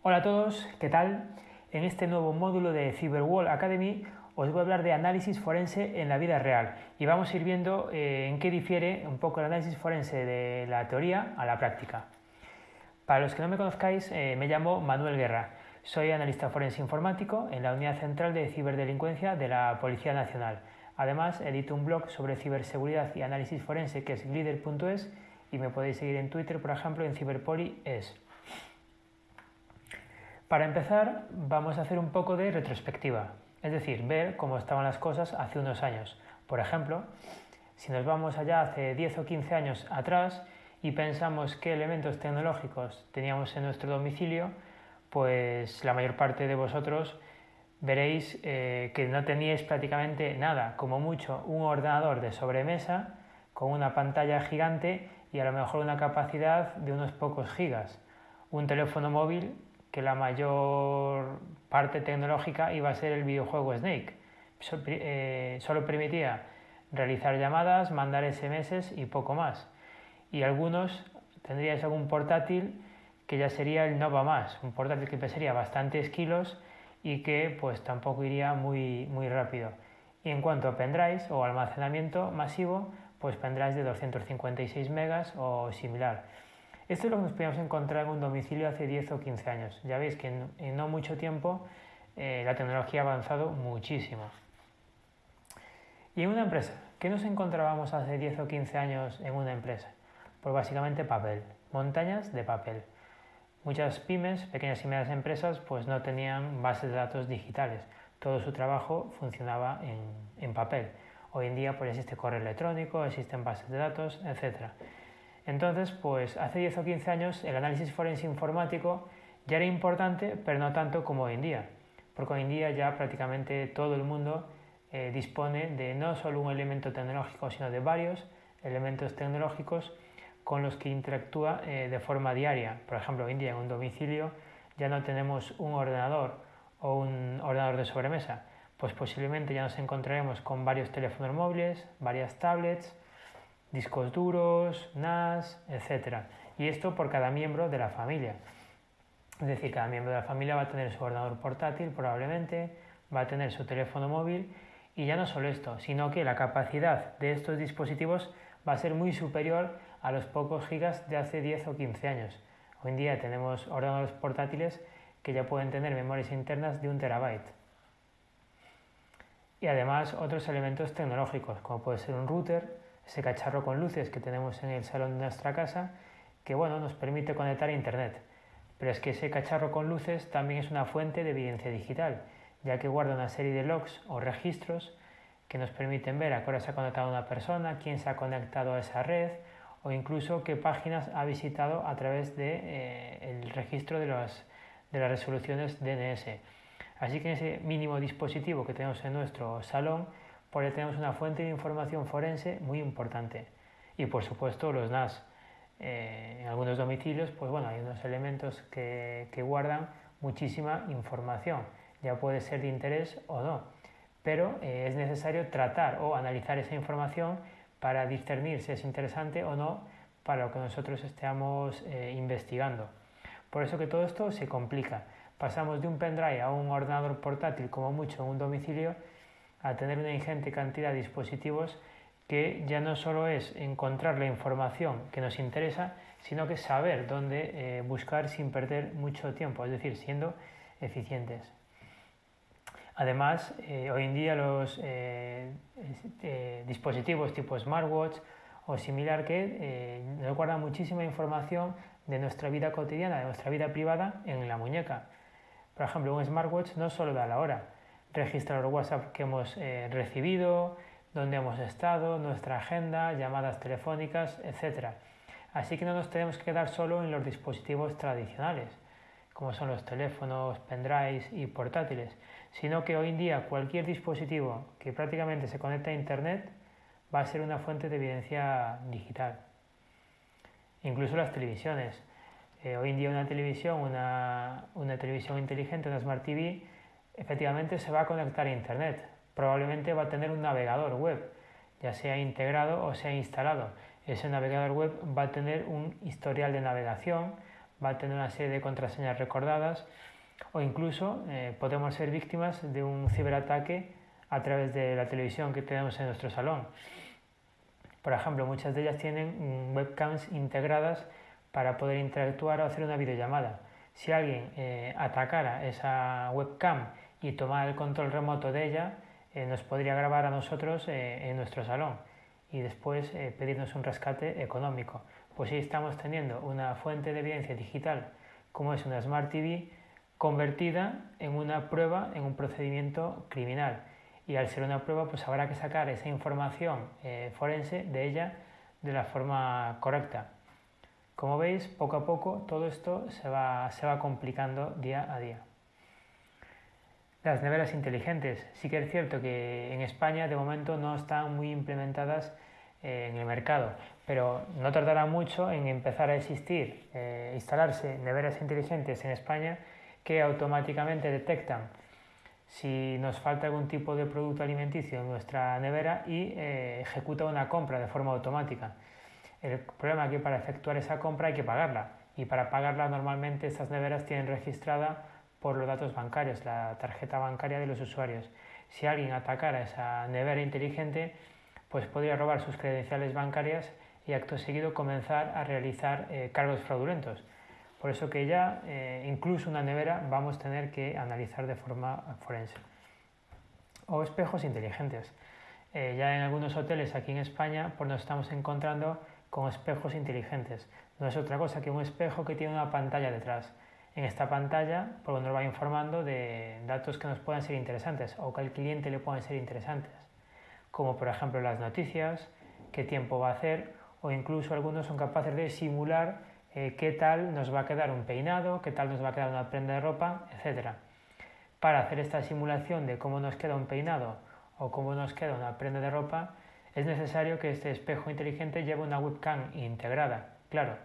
Hola a todos, ¿qué tal? En este nuevo módulo de Cyberwall Academy os voy a hablar de análisis forense en la vida real y vamos a ir viendo eh, en qué difiere un poco el análisis forense de la teoría a la práctica. Para los que no me conozcáis, eh, me llamo Manuel Guerra. Soy analista forense informático en la Unidad Central de Ciberdelincuencia de la Policía Nacional. Además, edito un blog sobre ciberseguridad y análisis forense que es glider.es y me podéis seguir en Twitter, por ejemplo, en ciberpoli.es. Para empezar, vamos a hacer un poco de retrospectiva, es decir, ver cómo estaban las cosas hace unos años. Por ejemplo, si nos vamos allá hace 10 o 15 años atrás y pensamos qué elementos tecnológicos teníamos en nuestro domicilio, pues la mayor parte de vosotros veréis eh, que no teníais prácticamente nada, como mucho un ordenador de sobremesa con una pantalla gigante y a lo mejor una capacidad de unos pocos gigas, un teléfono móvil que la mayor parte tecnológica iba a ser el videojuego Snake. Eh, solo permitía realizar llamadas, mandar SMS y poco más. Y algunos tendríais algún portátil que ya sería el Nova Más, un portátil que pesaría bastantes kilos y que pues tampoco iría muy, muy rápido. Y en cuanto a pendrives o almacenamiento masivo, pues pendrives de 256 megas o similar. Esto es lo que nos podíamos encontrar en un domicilio hace 10 o 15 años. Ya veis que en, no mucho tiempo eh, la tecnología ha avanzado muchísimo. Y en una empresa, ¿qué nos encontrábamos hace 10 o 15 años en una empresa? Pues básicamente papel, montañas de papel. Muchas pymes, pequeñas y medianas empresas, pues no tenían bases de datos digitales. Todo su trabajo funcionaba en, en papel. Hoy en día pues existe correo electrónico, existen bases de datos, etc. Entonces, pues hace 10 o 15 años el análisis forense informático ya era importante, pero no tanto como hoy en día, porque hoy en día ya prácticamente todo el mundo eh, dispone de no solo un elemento tecnológico, sino de varios elementos tecnológicos con los que interactúa eh, de forma diaria. Por ejemplo, hoy en día en un domicilio ya no tenemos un ordenador o un ordenador de sobremesa, pues posiblemente ya nos encontraremos con varios teléfonos móviles, varias tablets, discos duros, NAS, etc. Y esto por cada miembro de la familia. Es decir, cada miembro de la familia va a tener su ordenador portátil probablemente, va a tener su teléfono móvil y ya no solo esto, sino que la capacidad de estos dispositivos va a ser muy superior a los pocos gigas de hace 10 o 15 años. Hoy en día tenemos ordenadores portátiles que ya pueden tener memorias internas de un terabyte. Y además otros elementos tecnológicos, como puede ser un router, ese cacharro con luces que tenemos en el salón de nuestra casa, que bueno, nos permite conectar a Internet. Pero es que ese cacharro con luces también es una fuente de evidencia digital, ya que guarda una serie de logs o registros que nos permiten ver a qué se ha conectado una persona, quién se ha conectado a esa red o incluso qué páginas ha visitado a través del de, eh, registro de, de las resoluciones DNS. Así que en ese mínimo dispositivo que tenemos en nuestro salón porque tenemos una fuente de información forense muy importante. Y por supuesto los NAS. Eh, en algunos domicilios, pues bueno, hay unos elementos que, guardan muchísima información. Ya puede ser de interés o no. Pero eh, es necesario tratar o analizar esa información para discernir si es interesante o no para lo que nosotros estemos eh, investigando. Por eso que todo esto se complica. Pasamos de un pendrive a un ordenador portátil como mucho en un domicilio a tener una ingente cantidad de dispositivos que ya no solo es encontrar la información que nos interesa, sino que saber dónde eh, buscar sin perder mucho tiempo, es decir, siendo eficientes. Además, eh, hoy en día los eh, dispositivos tipo smartwatch o similar que nos guardan muchísima información de nuestra vida cotidiana, de nuestra vida privada en la muñeca. Por ejemplo, un smartwatch no solo da la hora, registrar WhatsApp que hemos eh, recibido, dónde hemos estado, nuestra agenda, llamadas telefónicas, etc. Así que no nos tenemos que quedar solo en los dispositivos tradicionales, como son los teléfonos, pendrives y portátiles, sino que hoy en día cualquier dispositivo que prácticamente se conecta a Internet va a ser una fuente de evidencia digital. Incluso las televisiones. Eh, hoy en día una televisión, una, una televisión inteligente, una Smart TV, efectivamente se va a conectar a Internet. Probablemente va a tener un navegador web, ya sea integrado o sea instalado. Ese navegador web va a tener un historial de navegación, va a tener una serie de contraseñas recordadas o incluso eh, podemos ser víctimas de un ciberataque a través de la televisión que tenemos en nuestro salón. Por ejemplo, muchas de ellas tienen webcams integradas para poder interactuar o hacer una videollamada. Si alguien eh, atacara esa webcam y tomara el control remoto de ella, eh, nos podría grabar a nosotros en nuestro salón y después pedirnos un rescate económico. Pues si estamos teniendo una fuente de evidencia digital como es una Smart TV, convertida en una prueba en un procedimiento criminal. Y al ser una prueba, pues habrá que sacar esa información eh, forense de ella de la forma correcta. Como veis, poco a poco todo esto se va, se va complicando día a día. Las neveras inteligentes. Sí que es cierto que en España de momento no están muy implementadas eh, en el mercado, pero no tardará mucho en empezar a existir, eh, instalarse neveras inteligentes en España que automáticamente detectan si nos falta algún tipo de producto alimenticio en nuestra nevera y eh, ejecuta una compra de forma automática. El problema es que para efectuar esa compra hay que pagarla y para pagarla normalmente estas neveras tienen registrada por los datos bancarios, la tarjeta bancaria de los usuarios. Si alguien atacara esa nevera inteligente, pues podría robar sus credenciales bancarias y acto seguido comenzar a realizar eh, cargos fraudulentos. Por eso que ya eh, incluso una nevera vamos a tener que analizar de forma forense. O espejos inteligentes. Eh, ya en algunos hoteles aquí en España pues nos estamos encontrando con espejos inteligentes. No es otra cosa que un espejo que tiene una pantalla detrás. En esta pantalla pues nos va informando de datos que nos puedan ser interesantes o que al cliente le puedan ser interesantes, como por ejemplo las noticias, qué tiempo va a hacer o incluso algunos son capaces de simular eh, qué tal nos va a quedar un peinado, qué tal nos va a quedar una prenda de ropa, etc. Para hacer esta simulación de cómo nos queda un peinado o cómo nos queda una prenda de ropa, es necesario que este espejo inteligente lleve una webcam integrada. Claro,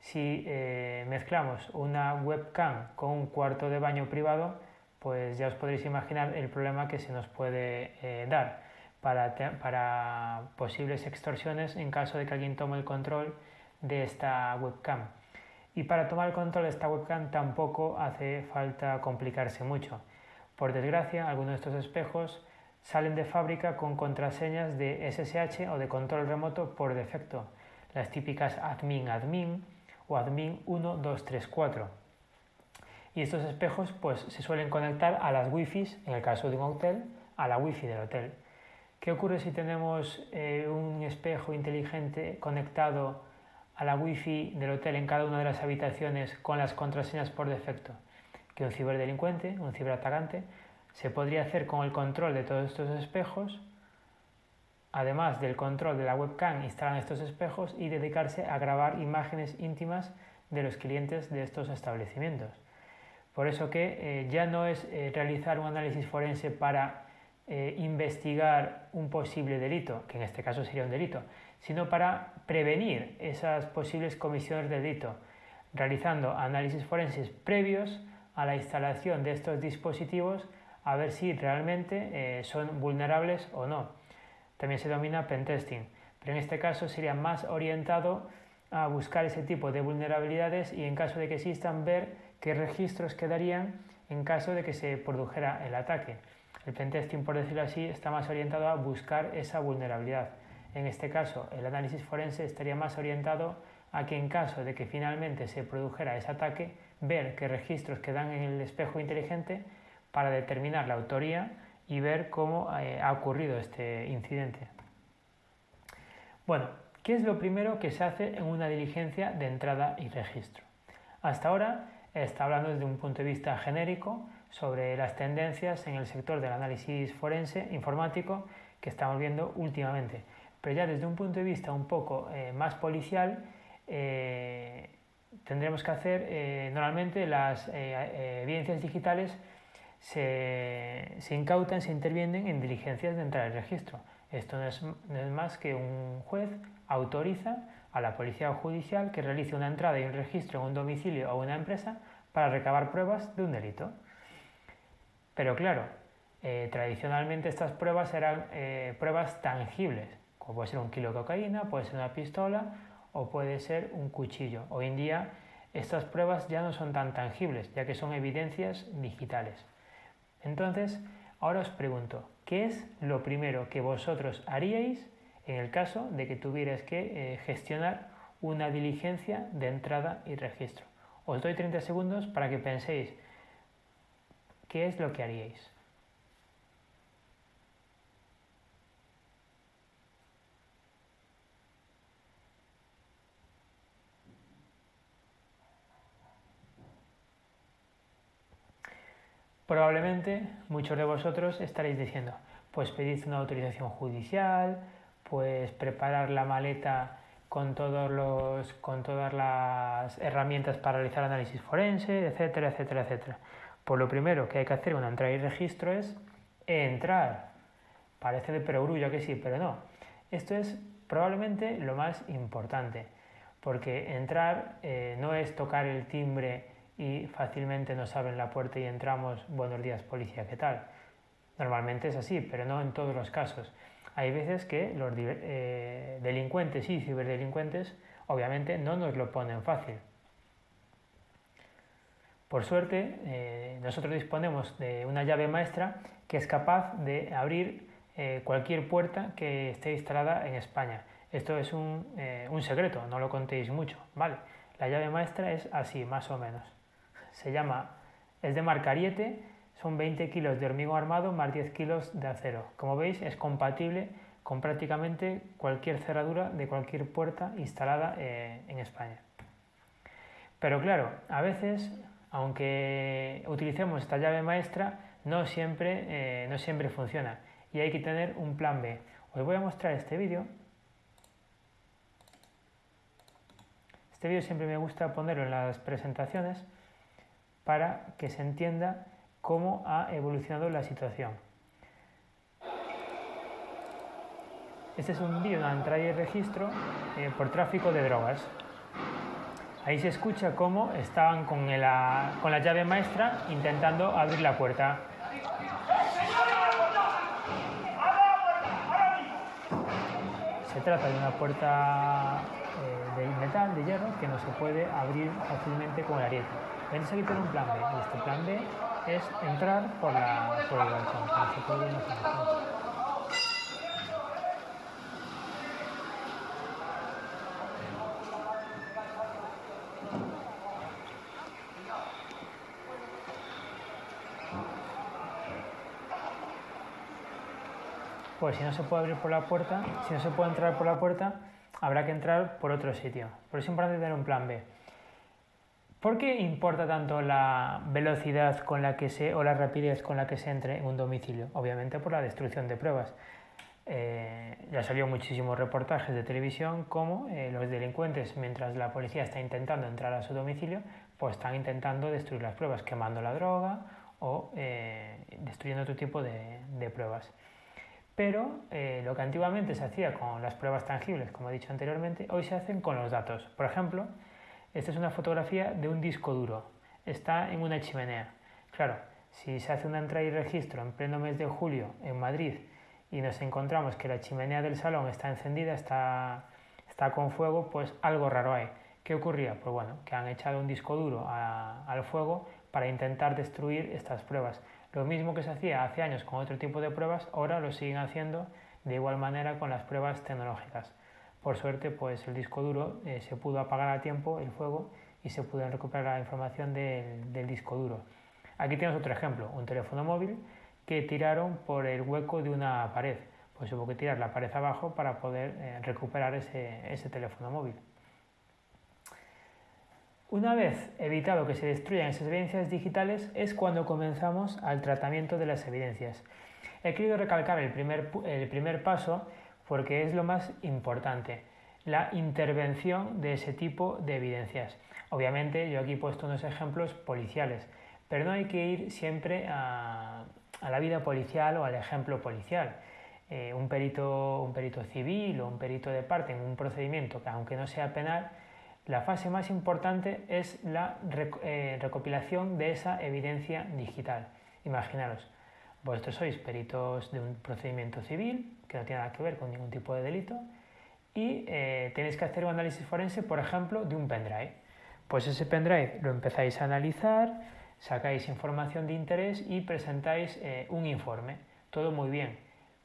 si eh, mezclamos una webcam con un cuarto de baño privado, pues ya os podréis imaginar el problema que se nos puede eh, dar para, para posibles extorsiones en caso de que alguien tome el control de esta webcam. Y para tomar el control de esta webcam tampoco hace falta complicarse mucho. Por desgracia, algunos de estos espejos salen de fábrica con contraseñas de SSH o de control remoto por defecto, las típicas admin admin o admin 1234. Y estos espejos pues, se suelen conectar a las wifi, en el caso de un hotel, a la wifi del hotel. ¿Qué ocurre si tenemos eh, un espejo inteligente conectado a la wifi del hotel en cada una de las habitaciones con las contraseñas por defecto que un ciberdelincuente, un ciberatacante, se podría hacer con el control de todos estos espejos, además del control de la webcam, instalar estos espejos y dedicarse a grabar imágenes íntimas de los clientes de estos establecimientos. Por eso que eh, ya no es eh, realizar un análisis forense para eh, investigar un posible delito, que en este caso sería un delito, sino para prevenir esas posibles comisiones de delito, realizando análisis forenses previos a la instalación de estos dispositivos a ver si realmente son vulnerables o no. También se denomina pentesting, pero en este caso sería más orientado a buscar ese tipo de vulnerabilidades y en caso de que existan ver qué registros quedarían en caso de que se produjera el ataque. El pentesting, por decirlo así, está más orientado a buscar esa vulnerabilidad. En este caso, el análisis forense estaría más orientado a que en caso de que finalmente se produjera ese ataque, ver qué registros quedan en el espejo inteligente para determinar la autoría y ver cómo eh, ha ocurrido este incidente. Bueno, ¿qué es lo primero que se hace en una diligencia de entrada y registro? Hasta ahora está hablando desde un punto de vista genérico sobre las tendencias en el sector del análisis forense informático que estamos viendo últimamente pero ya desde un punto de vista un poco eh, más policial, eh, tendremos que hacer, normalmente las evidencias digitales se, incautan, se intervienen en diligencias de entrada al registro. Esto no es, más que un juez autoriza a la policía judicial que realice una entrada y un registro en un domicilio o una empresa para recabar pruebas de un delito. Pero claro, tradicionalmente estas pruebas eran pruebas tangibles, puede ser un kilo de cocaína, puede ser una pistola o puede ser un cuchillo. Hoy en día estas pruebas ya no son tan tangibles, ya que son evidencias digitales. Entonces, ahora os pregunto, ¿qué es lo primero que vosotros haríais en el caso de que tuvierais que eh, gestionar una diligencia de entrada y registro? Os doy 30 segundos para que penséis qué es lo que haríais. Probablemente muchos de vosotros estaréis diciendo, pues pedid una autorización judicial, pues preparar la maleta con, todos los, con todas las herramientas para realizar análisis forense, etcétera, etcétera, etcétera. Pues lo primero que hay que hacer una entrada y registro es entrar. Parece de perogrullo que sí, pero no. Esto es probablemente lo más importante, porque entrar eh, no es tocar el timbre y fácilmente nos abren la puerta y entramos, buenos días policía, ¿qué tal? Normalmente es así, pero no en todos los casos. Hay veces que los eh, delincuentes y ciberdelincuentes obviamente no nos lo ponen fácil. Por suerte, eh, nosotros disponemos de una llave maestra que es capaz de abrir eh, cualquier puerta que esté instalada en España. Esto es un, un secreto, no lo contéis mucho, ¿vale? La llave maestra es así, más o menos se llama, es de marca Ariete, son 20 kilos de hormigón armado más 10 kilos de acero. Como veis es compatible con prácticamente cualquier cerradura de cualquier puerta instalada eh, en España. Pero claro, a veces, aunque utilicemos esta llave maestra, no siempre, eh, no siempre funciona y hay que tener un plan B. Os voy a mostrar este vídeo. Este vídeo siempre me gusta ponerlo en las presentaciones para que se entienda cómo ha evolucionado la situación. Este es un vídeo de entrada y registro eh, por tráfico de drogas. Ahí se escucha cómo estaban con la, con la llave maestra intentando abrir la puerta. Se trata de una puerta eh, de metal, de hierro, que no se puede abrir fácilmente con el ariete. Venís aquí tener un plan B, y este plan B es entrar por, la, por Pues si no se puede abrir por la puerta, si no se puede entrar por la puerta, habrá que entrar por otro sitio. Por eso es importante tener un plan B. ¿Por qué importa tanto la velocidad con la que se, o la rapidez con la que se entre en un domicilio? Obviamente por la destrucción de pruebas. Eh, ya salió muchísimos reportajes de televisión como eh, los delincuentes, mientras la policía está intentando entrar a su domicilio, pues están intentando destruir las pruebas, quemando la droga o eh, destruyendo otro tipo de, de pruebas. Pero lo que antiguamente se hacía con las pruebas tangibles, como he dicho anteriormente, hoy se hacen con los datos. Por ejemplo, esta es una fotografía de un disco duro. Está en una chimenea. Claro, si se hace una entrada y registro en pleno mes de julio en Madrid y nos encontramos que la chimenea del salón está encendida, está, está con fuego, pues algo raro hay. ¿Qué ocurría? Pues bueno, que han echado un disco duro al fuego para intentar destruir estas pruebas. Lo mismo que se hacía hace años con otro tipo de pruebas, ahora lo siguen haciendo de igual manera con las pruebas tecnológicas. Por suerte, pues el disco duro eh, se pudo apagar a tiempo el fuego y se pudo recuperar la información del, disco duro. Aquí tenemos otro ejemplo, un teléfono móvil que tiraron por el hueco de una pared. Pues hubo que tirar la pared abajo para poder eh, recuperar ese, ese teléfono móvil. Una vez evitado que se destruyan esas evidencias digitales es cuando comenzamos al tratamiento de las evidencias. He querido recalcar el primer, el primer paso porque es lo más importante, la intervención de ese tipo de evidencias. Obviamente yo aquí he puesto unos ejemplos policiales, pero no hay que ir siempre a, la vida policial o al ejemplo policial. Eh, un, perito, un perito civil o un perito de parte en un procedimiento que aunque no sea penal, la fase más importante es la eh, recopilación de esa evidencia digital. Imaginaros, vosotros sois peritos de un procedimiento civil que no tiene nada que ver con ningún tipo de delito y eh, tenéis que hacer un análisis forense, por ejemplo, de un pendrive. Pues ese pendrive lo empezáis a analizar, sacáis información de interés y presentáis eh, un informe. Todo muy bien.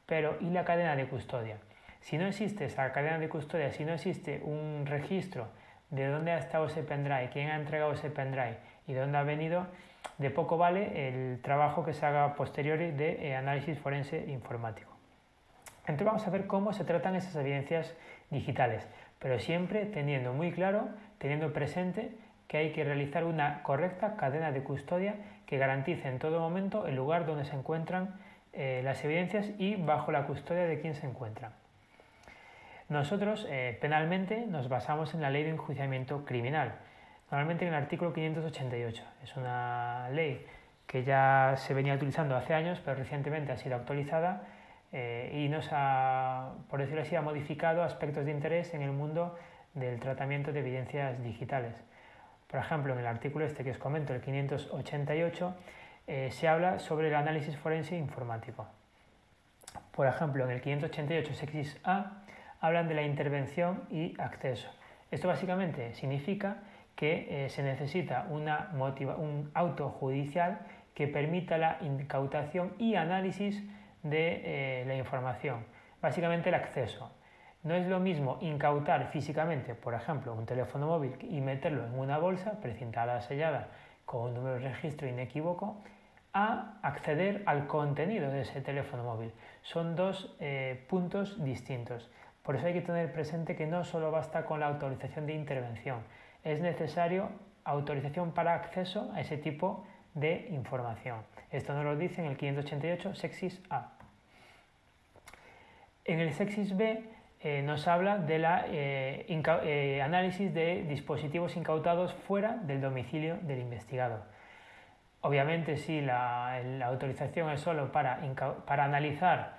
Pero ¿y la cadena de custodia? Si no existe esa cadena de custodia, si no existe un registro de dónde ha estado ese pendrive, quién ha entregado ese pendrive y de dónde ha venido, de poco vale el trabajo que se haga posterior de eh, análisis forense informático. Entonces vamos a ver cómo se tratan esas evidencias digitales, pero siempre teniendo muy claro, teniendo presente que hay que realizar una correcta cadena de custodia que garantice en todo momento el lugar donde se encuentran eh, las evidencias y bajo la custodia de quien se encuentran. Nosotros eh, penalmente nos basamos en la ley de enjuiciamiento criminal, normalmente en el artículo 588. Es una ley que ya se venía utilizando hace años, pero recientemente ha sido actualizada eh, y nos ha, por decirlo así, ha modificado aspectos de interés en el mundo del tratamiento de evidencias digitales. Por ejemplo, en el artículo este que os comento, el 588, eh, se habla sobre el análisis forense informático. Por ejemplo, en el 588 sexis A hablan de la intervención y acceso. Esto básicamente significa que eh, se necesita una un auto judicial que permita la incautación y análisis de eh, la información. Básicamente el acceso. No es lo mismo incautar físicamente, por ejemplo, un teléfono móvil y meterlo en una bolsa precintada, sellada, con un número de registro inequívoco, a acceder al contenido de ese teléfono móvil. Son dos eh, puntos distintos. Por eso hay que tener presente que no solo basta con la autorización de intervención, es necesario autorización para acceso a ese tipo de información. Esto nos lo dice en el 588 Sexis A. En el Sexis B eh, nos habla del eh, eh, análisis de dispositivos incautados fuera del domicilio del investigado. Obviamente, si la, autorización es solo para, analizar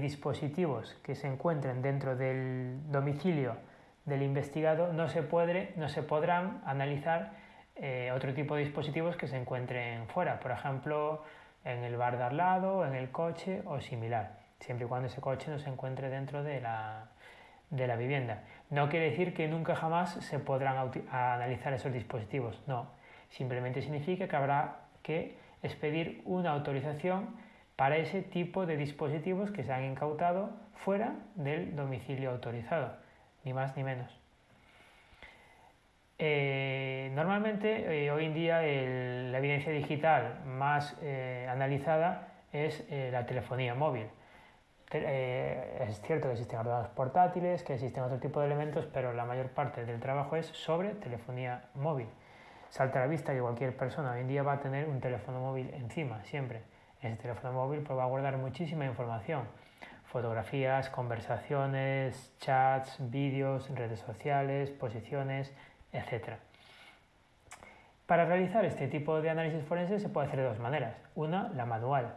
dispositivos que se encuentren dentro del domicilio del investigado, no se, puede, no se podrán analizar otro tipo de dispositivos que se encuentren fuera, por ejemplo, en el bar de al lado, en el coche o similar, siempre y cuando ese coche no se encuentre dentro de la, de la vivienda. No quiere decir que nunca jamás se podrán analizar esos dispositivos, no. Simplemente significa que habrá que expedir una autorización para ese tipo de dispositivos que se han incautado fuera del domicilio autorizado, ni más ni menos. Eh, normalmente eh, hoy en día la evidencia digital más eh, analizada es la telefonía móvil. Eh, es cierto que existen ordenadores portátiles, que existen otro tipo de elementos, pero la mayor parte del trabajo es sobre telefonía móvil. Salta a la vista que cualquier persona hoy en día va a tener un teléfono móvil encima, siempre. Ese teléfono móvil pues, va a guardar muchísima información. Fotografías, conversaciones, chats, vídeos, redes sociales, posiciones, etc. Para realizar este tipo de análisis forense se puede hacer de dos maneras. Una, la manual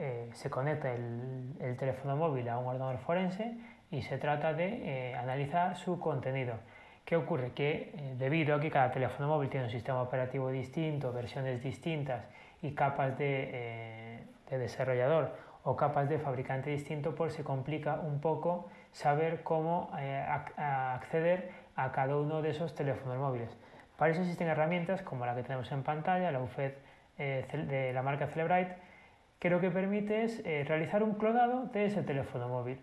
eh, se conecta el, teléfono móvil a un ordenador forense y se trata de eh, analizar su contenido. ¿Qué ocurre? Que eh, debido a que cada teléfono móvil tiene un sistema operativo distinto, versiones distintas y capas de, desarrollador o capas de fabricante distinto, pues se complica un poco saber cómo acceder a cada uno de esos teléfonos móviles. Para eso existen herramientas como la que tenemos en pantalla, la UFED de la marca Celebrite, que lo que permite es eh, realizar un clonado de ese teléfono móvil.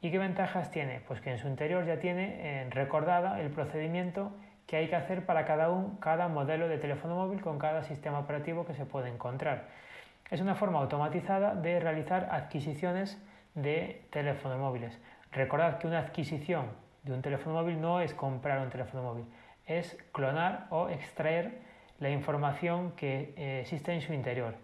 ¿Y qué ventajas tiene? Pues que en su interior ya tiene eh, recordada el procedimiento que hay que hacer para cada, un, cada modelo de teléfono móvil con cada sistema operativo que se puede encontrar. Es una forma automatizada de realizar adquisiciones de teléfonos móviles. Recordad que una adquisición de un teléfono móvil no es comprar un teléfono móvil, es clonar o extraer la información que eh, existe en su interior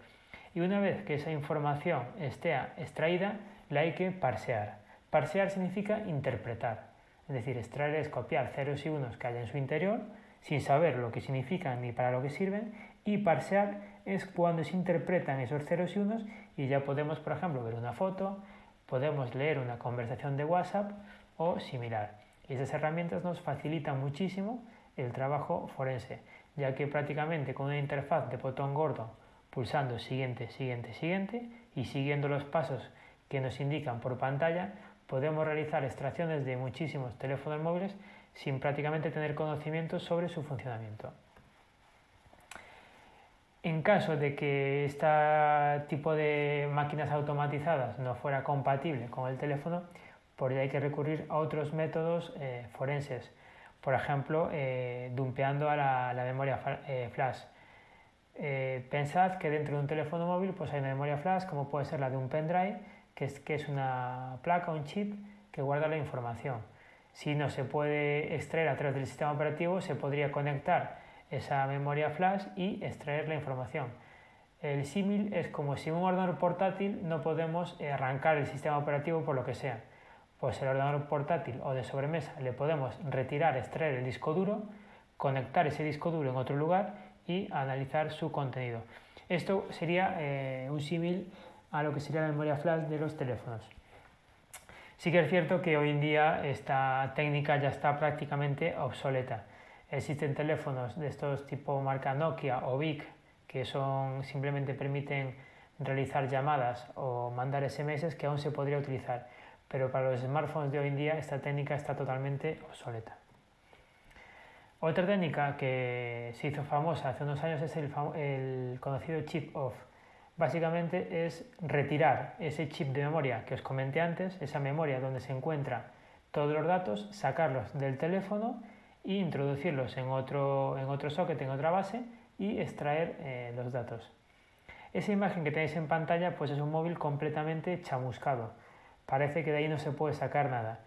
y una vez que esa información esté extraída, la hay que parsear. Parsear significa interpretar, es decir, extraer es copiar ceros y unos que hay en su interior sin saber lo que significan ni para lo que sirven y parsear es cuando se interpretan esos ceros y unos y ya podemos, por ejemplo, ver una foto, podemos leer una conversación de WhatsApp o similar. Y esas herramientas nos facilitan muchísimo el trabajo forense, ya que prácticamente con una interfaz de botón gordo pulsando siguiente, siguiente, siguiente y siguiendo los pasos que nos indican por pantalla, podemos realizar extracciones de muchísimos teléfonos móviles sin prácticamente tener conocimiento sobre su funcionamiento. En caso de que este tipo de máquinas automatizadas no fuera compatible con el teléfono, pues hay que recurrir a otros métodos eh, forenses, por ejemplo, eh, dumpeando a la, memoria eh, flash. Pensad que dentro de un teléfono móvil pues hay una memoria flash, como puede ser la de un pendrive, que es, que es una placa, un chip que guarda la información. Si no se puede extraer a través del sistema operativo, se podría conectar esa memoria flash y extraer la información. El símil es como si un ordenador portátil no podemos arrancar el sistema operativo por lo que sea. Pues el ordenador portátil o de sobremesa le podemos retirar, extraer el disco duro, conectar ese disco duro en otro lugar y analizar su contenido. Esto sería eh, un símil a lo que sería la memoria flash de los teléfonos. Sí que es cierto que hoy en día esta técnica ya está prácticamente obsoleta. Existen teléfonos de estos tipo marca Nokia o VIC que son, simplemente permiten realizar llamadas o mandar SMS que aún se podría utilizar, pero para los smartphones de hoy en día esta técnica está totalmente obsoleta. Otra técnica que se hizo famosa hace unos años es el, conocido chip off. Básicamente es retirar ese chip de memoria que os comenté antes, esa memoria donde se encuentran todos los datos, sacarlos del teléfono e introducirlos en otro, en otro socket, en otra base y extraer eh, los datos. Esa imagen que tenéis en pantalla pues es un móvil completamente chamuscado. Parece que de ahí no se puede sacar nada.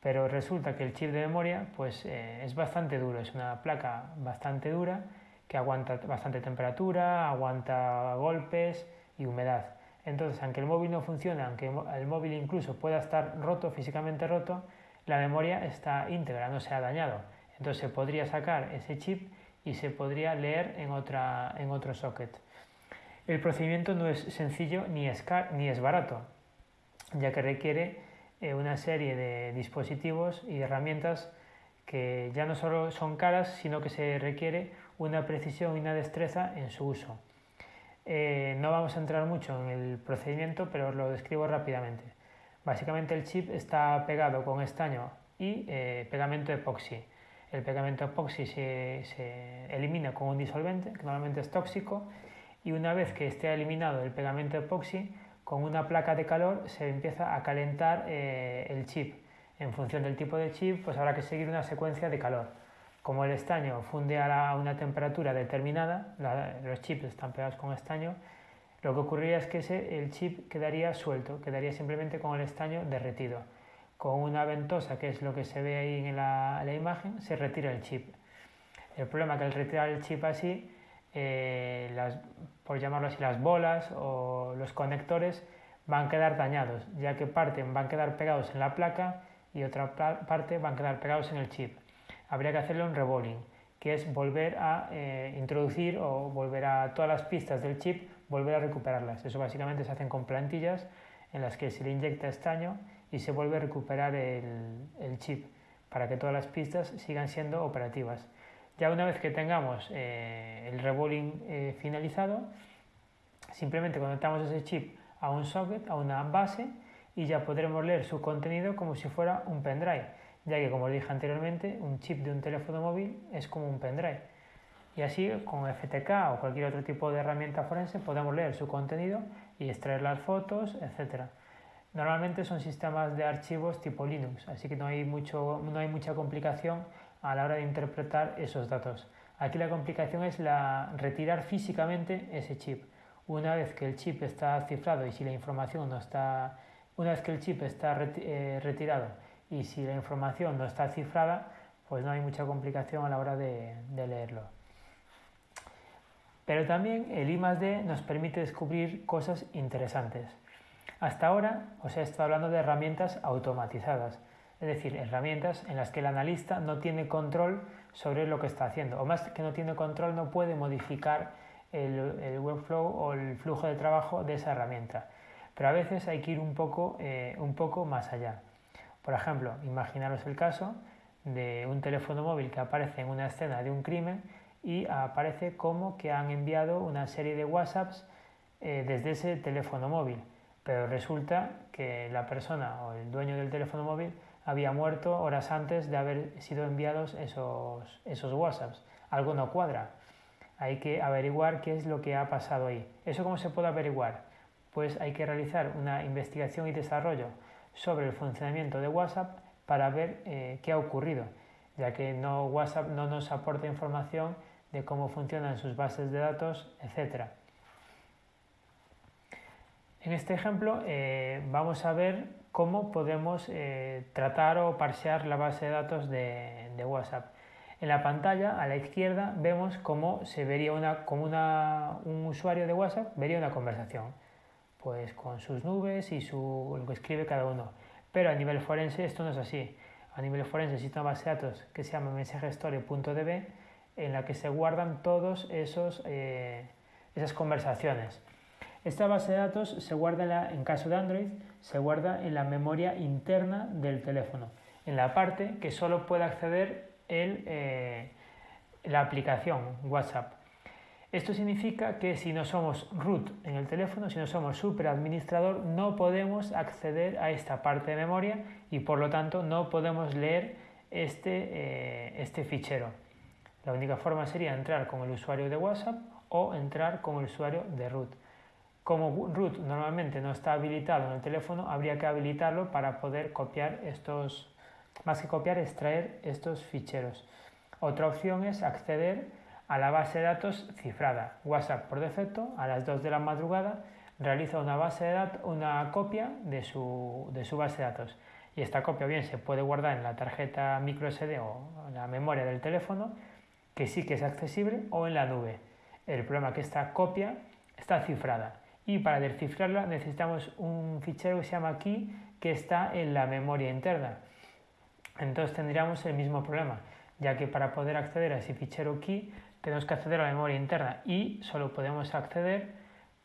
Pero resulta que el chip de memoria pues, eh, es bastante duro, es una placa bastante dura que aguanta bastante temperatura, aguanta golpes y humedad. Entonces, aunque el móvil no funcione, aunque el móvil incluso pueda estar roto, físicamente roto, la memoria está íntegra, no se ha dañado. Entonces se podría sacar ese chip y se podría leer en, otra, en otro socket. El procedimiento no es sencillo ni es, ni es barato, ya que requiere eh, una serie de dispositivos y herramientas que ya no solo son caras, sino que se requiere una precisión y una destreza en su uso. Eh, no vamos a entrar mucho en el procedimiento, pero os lo describo rápidamente. Básicamente el chip está pegado con estaño y eh, pegamento epoxi. El pegamento epoxi se, elimina con un disolvente, que normalmente es tóxico, y una vez que esté eliminado el pegamento epoxi, con una placa de calor se empieza a calentar eh, el chip. En función del tipo de chip, pues habrá que seguir una secuencia de calor. Como el estaño funde a, una temperatura determinada, los chips están pegados con estaño, lo que ocurriría es que el chip quedaría suelto, quedaría simplemente con el estaño derretido con una ventosa, que es lo que se ve ahí en la, imagen, se retira el chip. El problema es que al retirar el chip así, eh, las, por llamarlo así, las bolas o los conectores van a quedar dañados, ya que parte van a quedar pegados en la placa y otra parte van a quedar pegados en el chip. Habría que hacerle un rebolling, que es volver a eh, introducir o volver a todas las pistas del chip, volver a recuperarlas. Eso básicamente se hacen con plantillas en las que se le inyecta estaño y se vuelve a recuperar el, chip para que todas las pistas sigan siendo operativas. Ya una vez que tengamos eh, el rebolling eh, finalizado, simplemente conectamos ese chip a un socket, a una base, y ya podremos leer su contenido como si fuera un pendrive, ya que como os dije anteriormente, un chip de un teléfono móvil es como un pendrive. Y así con FTK o cualquier otro tipo de herramienta forense podemos leer su contenido y extraer las fotos, etc. Normalmente son sistemas de archivos tipo Linux, así que no hay, mucho, no hay mucha complicación a la hora de interpretar esos datos. Aquí la complicación es la, retirar físicamente ese chip. Una vez que el chip está cifrado y si la información no está, una vez que el chip está eh, retirado y si la información no está cifrada, pues no hay mucha complicación a la hora de, de leerlo. Pero también el I+D nos permite descubrir cosas interesantes. Hasta ahora os he estado hablando de herramientas automatizadas, es decir, herramientas en las que el analista no tiene control sobre lo que está haciendo, o más que no tiene control, no puede modificar el, workflow o el flujo de trabajo de esa herramienta. Pero a veces hay que ir un poco, eh, un poco más allá. Por ejemplo, imaginaros el caso de un teléfono móvil que aparece en una escena de un crimen y aparece como que han enviado una serie de WhatsApps eh, desde ese teléfono móvil pero resulta que la persona o el dueño del teléfono móvil había muerto horas antes de haber sido enviados esos, esos WhatsApps. Algo no cuadra. hay que averiguar qué es lo que ha pasado ahí. ¿Eso cómo se puede averiguar? Pues hay que realizar una investigación y desarrollo sobre el funcionamiento de WhatsApp para ver eh, qué ha ocurrido, ya que no, WhatsApp no nos aporta información de cómo funcionan sus bases de datos, etc. En este ejemplo eh, vamos a ver cómo podemos eh, tratar o parsear la base de datos de, WhatsApp. En la pantalla a la izquierda vemos cómo se vería una, como un usuario de WhatsApp vería una conversación, pues con sus nubes y su, lo que escribe cada uno. Pero a nivel forense esto no es así. A nivel forense existe una base de datos que se llama mensajestory.db en la que se guardan esos eh, esas conversaciones. Esta base de datos se guarda en, caso de Android, se guarda en la memoria interna del teléfono, en la parte que solo puede acceder eh, la aplicación WhatsApp. Esto significa que si no somos root en el teléfono, si no somos superadministrador, no podemos acceder a esta parte de memoria y por lo tanto no podemos leer este, eh, este fichero. La única forma sería entrar con el usuario de WhatsApp o entrar con el usuario de root. Como root normalmente no está habilitado en el teléfono, habría que habilitarlo para poder copiar estos, más que copiar, extraer estos ficheros. Otra opción es acceder a la base de datos cifrada. WhatsApp por defecto a las 2 de la madrugada realiza una, base de una copia de su, de su base de datos. Y esta copia bien se puede guardar en la tarjeta microSD o en la memoria del teléfono, que sí que es accesible, o en la nube. El problema es que esta copia está cifrada y para descifrarla necesitamos un fichero que se llama key que está en la memoria interna. Entonces tendríamos el mismo problema, ya que para poder acceder a ese fichero key tenemos que acceder a la memoria interna y solo podemos acceder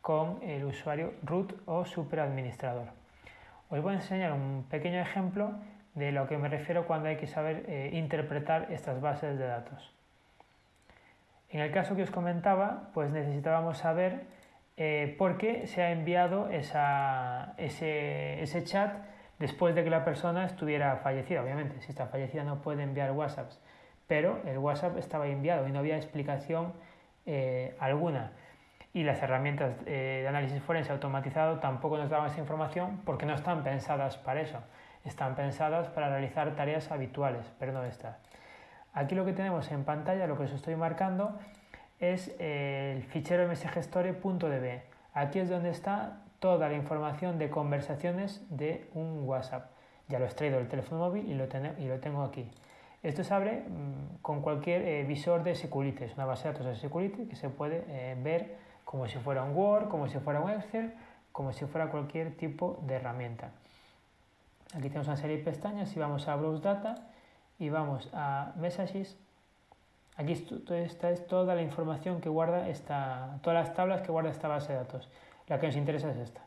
con el usuario root o superadministrador. Os voy a enseñar un pequeño ejemplo de lo que me refiero cuando hay que saber eh, interpretar estas bases de datos. En el caso que os comentaba, pues necesitábamos saber eh, por qué se ha enviado ese, chat después de que la persona estuviera fallecida. Obviamente, si está fallecida no puede enviar WhatsApps, pero el WhatsApp estaba enviado y no había explicación eh, alguna. Y las herramientas eh, de análisis forense automatizado tampoco nos daban esa información porque no están pensadas para eso. Están pensadas para realizar tareas habituales, pero no estas. Aquí lo que tenemos en pantalla, lo que os estoy marcando, es el fichero msgstory.db. Aquí es donde está toda la información de conversaciones de un WhatsApp. Ya lo he extraído del teléfono móvil y lo, y lo tengo aquí. Esto se abre mm, con cualquier eh, visor de Security, es una base de datos de Security que se puede eh, ver como si fuera un Word, como si fuera un Excel, como si fuera cualquier tipo de herramienta. Aquí tenemos una serie de pestañas y vamos a Browse Data y vamos a Messages Aquí esta es toda la información que guarda esta, todas las tablas que guarda esta base de datos. La que nos interesa es esta.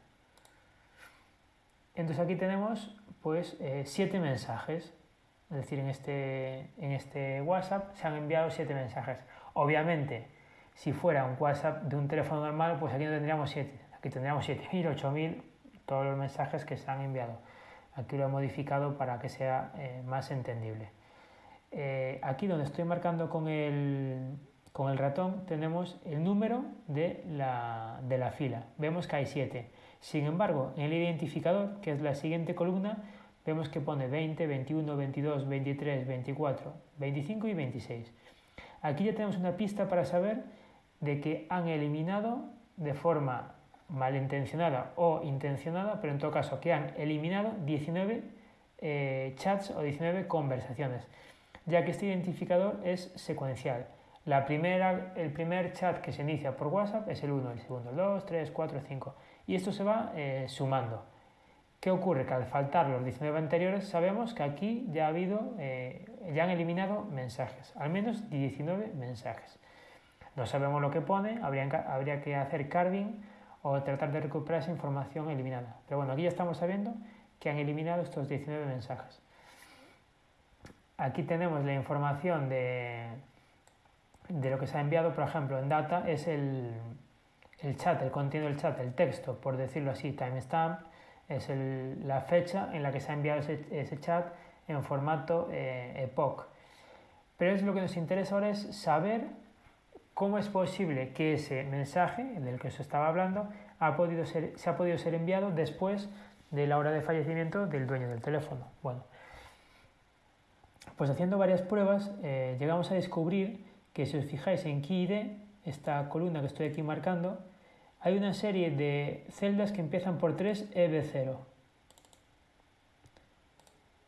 Entonces aquí tenemos pues eh, siete mensajes. Es decir, en este, en este WhatsApp se han enviado siete mensajes. Obviamente, si fuera un WhatsApp de un teléfono normal, pues aquí no tendríamos siete. Aquí tendríamos 7.000, 8.000, todos los mensajes que se han enviado. Aquí lo he modificado para que sea eh, más entendible. Eh, aquí donde estoy marcando con el, con el ratón tenemos el número de la, de la fila. Vemos que hay 7. Sin embargo, en el identificador, que es la siguiente columna, vemos que pone 20, 21, 22, 23, 24, 25 y 26. Aquí ya tenemos una pista para saber de que han eliminado de forma malintencionada o intencionada, pero en todo caso que han eliminado 19 eh, chats o 19 conversaciones ya que este identificador es secuencial. La primera, el primer chat que se inicia por WhatsApp es el 1, el segundo el 2, 3, 4, 5 y esto se va eh, sumando. ¿Qué ocurre? Que al faltar los 19 anteriores sabemos que aquí ya ha habido, eh, ya han eliminado mensajes, al menos 19 mensajes. No sabemos lo que pone, habría, habría que hacer carving o tratar de recuperar esa información eliminada. Pero bueno, aquí ya estamos sabiendo que han eliminado estos 19 mensajes. Aquí tenemos la información de, lo que se ha enviado, por ejemplo, en data es el, chat, el contenido del chat, el texto, por decirlo así, timestamp, es la fecha en la que se ha enviado ese, chat en formato eh. Pero es lo que nos interesa ahora es saber ¿Cómo es posible que ese mensaje del que os estaba hablando ha podido ser, se ha podido ser enviado después de la hora de fallecimiento del dueño del teléfono? Bueno, pues haciendo varias pruebas eh, llegamos a descubrir que si os fijáis en KeyID, esta columna que estoy aquí marcando, hay una serie de celdas que empiezan por 3EB0.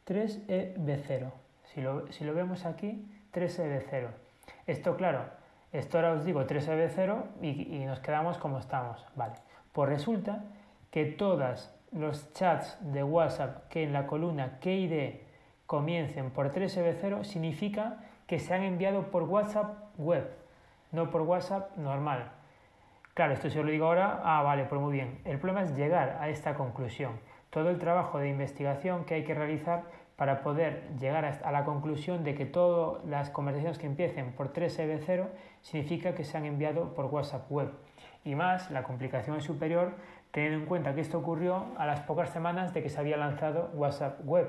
3EB0. Si lo, si lo vemos aquí, 3EB0. Esto, claro, esto ahora os digo 3EB0 y, y nos quedamos como estamos. Vale. Pues resulta que todos los chats de WhatsApp que en la columna KID comiencen por 3EB0 significa que se han enviado por WhatsApp web, no por WhatsApp normal. Claro, esto se lo digo ahora, ah, vale, pues muy bien. El problema es llegar a esta conclusión. Todo el trabajo de investigación que hay que realizar para poder llegar a la conclusión de que todas las conversaciones que empiecen por 3EB0 significa que se han enviado por WhatsApp web. Y más, la complicación es superior teniendo en cuenta que esto ocurrió a las pocas semanas de que se había lanzado WhatsApp web,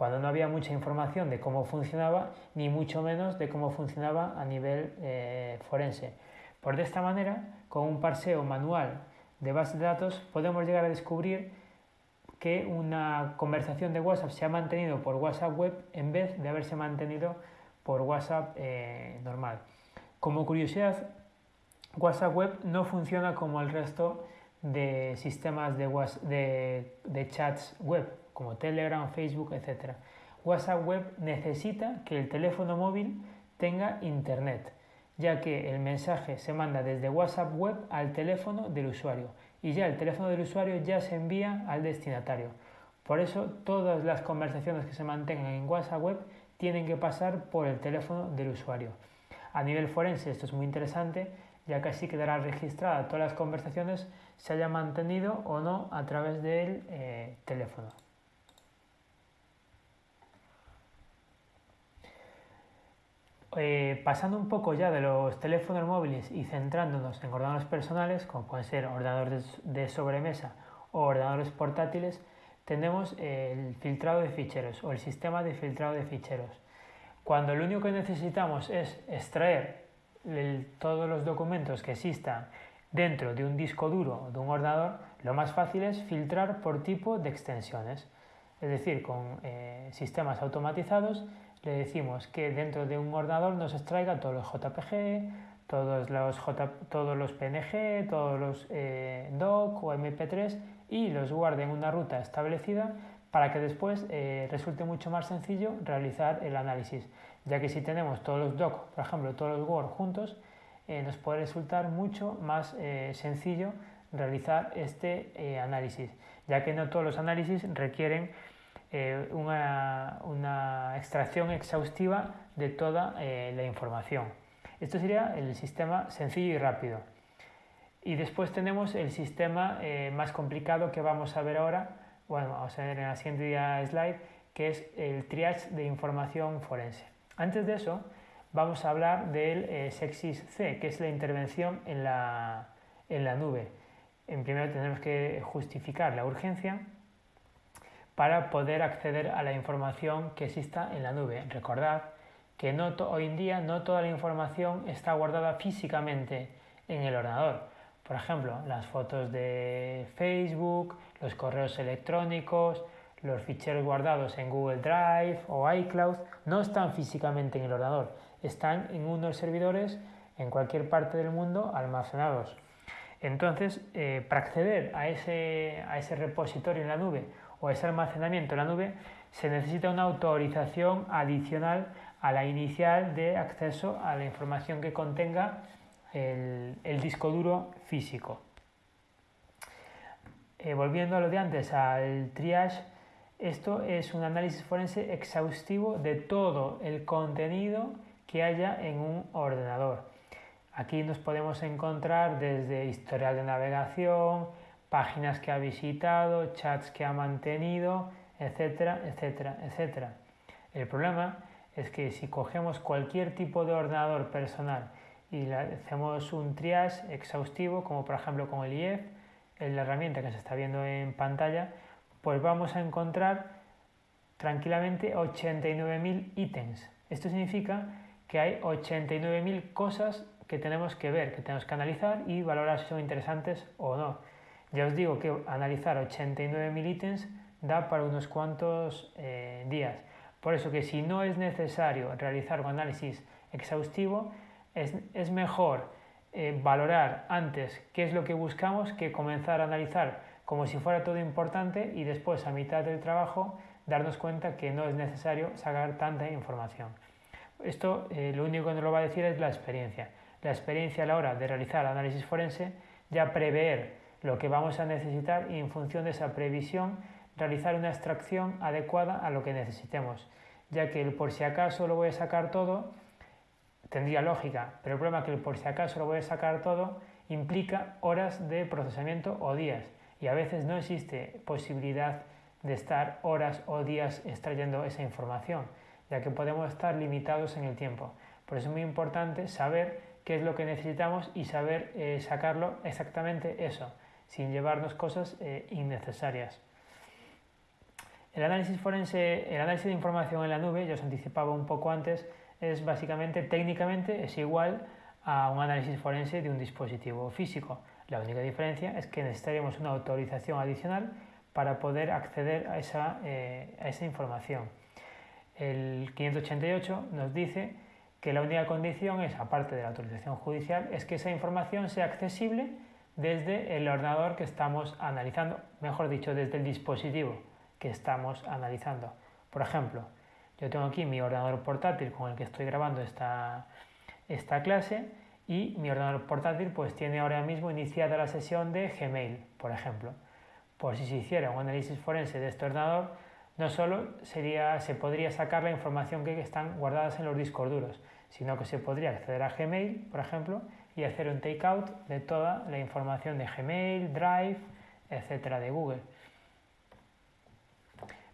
cuando no había mucha información de cómo funcionaba, ni mucho menos de cómo funcionaba a nivel eh, forense. Por de esta manera, con un parseo manual de bases de datos, podemos llegar a descubrir que una conversación de WhatsApp se ha mantenido por WhatsApp web en vez de haberse mantenido por WhatsApp eh, normal. Como curiosidad, WhatsApp web no funciona como el resto de sistemas de, de, chats web, como Telegram, Facebook, etc. WhatsApp web necesita que el teléfono móvil tenga internet, ya que el mensaje se manda desde WhatsApp web al teléfono del usuario y ya el teléfono del usuario ya se envía al destinatario. Por eso todas las conversaciones que se mantengan en WhatsApp web tienen que pasar por el teléfono del usuario. A nivel forense esto es muy interesante ya que así quedará registrada todas las conversaciones se haya mantenido o no a través del eh, teléfono. Eh, pasando un poco ya de los teléfonos móviles y centrándonos en ordenadores personales, como pueden ser ordenadores de sobremesa o ordenadores portátiles, tenemos el filtrado de ficheros o el sistema de filtrado de ficheros. Cuando lo único que necesitamos es extraer todos los documentos que existan dentro de un disco duro o de un ordenador, lo más fácil es filtrar por tipo de extensiones. Es decir, con eh, sistemas automatizados le decimos que dentro de un ordenador nos extraiga todos los JPG, todos los, todos los PNG, todos los eh, DOC o MP3 y los guarde en una ruta establecida para que después eh, resulte mucho más sencillo realizar el análisis, ya que si tenemos todos los DOC, por ejemplo, todos los Word juntos, eh, nos puede resultar mucho más sencillo realizar este análisis, ya que no todos los análisis requieren eh, una, extracción exhaustiva de toda eh, la información. Esto sería el sistema sencillo y rápido. Y después tenemos el sistema eh, más complicado que vamos a ver ahora, bueno, vamos a ver en la siguiente slide, que es el triage de información forense. Antes de eso, vamos a hablar del Sexis C, que es la intervención en la, en la nube. En primero tenemos que justificar la urgencia para poder acceder a la información que exista en la nube. Recordad que hoy en día no toda la información está guardada físicamente en el ordenador. Por ejemplo, las fotos de Facebook, los correos electrónicos, los ficheros guardados en Google Drive o iCloud no están físicamente en el ordenador, están en unos servidores en cualquier parte del mundo almacenados. Entonces, eh, para acceder a ese repositorio en la nube o ese almacenamiento en la nube, se necesita una autorización adicional a la inicial de acceso a la información que contenga el, disco duro físico. Eh, volviendo a lo de antes, al triage, esto es un análisis forense exhaustivo de todo el contenido que haya en un ordenador. Aquí nos podemos encontrar desde historial de navegación, páginas que ha visitado, chats que ha mantenido, etcétera, etcétera, etcétera. El problema es que si cogemos cualquier tipo de ordenador personal y hacemos un triage exhaustivo, como por ejemplo con el IEF, la herramienta que se está viendo en pantalla, pues vamos a encontrar tranquilamente 89.000 ítems. Esto significa que hay 89.000 cosas que tenemos que ver, que tenemos que analizar y valorar si son interesantes o no. Ya os digo que analizar 89.000 ítems da para unos cuantos eh, días. Por eso que si no es necesario realizar un análisis exhaustivo, es, mejor eh, valorar antes qué es lo que buscamos que comenzar a analizar como si fuera todo importante y después a mitad del trabajo darnos cuenta que no es necesario sacar tanta información. Esto eh, lo único que nos lo va a decir es la experiencia. La experiencia a la hora de realizar análisis forense, ya prever lo que vamos a necesitar y en función de esa previsión realizar una extracción adecuada a lo que necesitemos, ya que el por si acaso lo voy a sacar todo tendría lógica, pero el problema es que el por si acaso lo voy a sacar todo implica horas de procesamiento o días. Y a veces no existe posibilidad de estar horas o días extrayendo esa información, ya que podemos estar limitados en el tiempo. Por eso es muy importante saber qué es lo que necesitamos y saber eh, sacarlo exactamente eso, sin llevarnos cosas eh, innecesarias. El análisis forense, el análisis de información en la nube, ya os anticipaba un poco antes, es básicamente técnicamente es igual a un análisis forense de un dispositivo físico. La única diferencia es que necesitaríamos una autorización adicional para poder acceder a esa, eh, a esa información. El 588 nos dice que la única condición es, aparte de la autorización judicial, es que esa información sea accesible desde el ordenador que estamos analizando, mejor dicho, desde el dispositivo que estamos analizando. Por ejemplo, yo tengo aquí mi ordenador portátil con el que estoy grabando esta, esta clase y mi ordenador portátil pues tiene ahora mismo iniciada la sesión de Gmail, por ejemplo. Por si se hiciera un análisis forense de este ordenador, no solo sería, se podría sacar la información que están guardadas en los discos duros, sino que se podría acceder a Gmail, por ejemplo, y hacer un takeout de toda la información de Gmail, Drive, etcétera, de Google.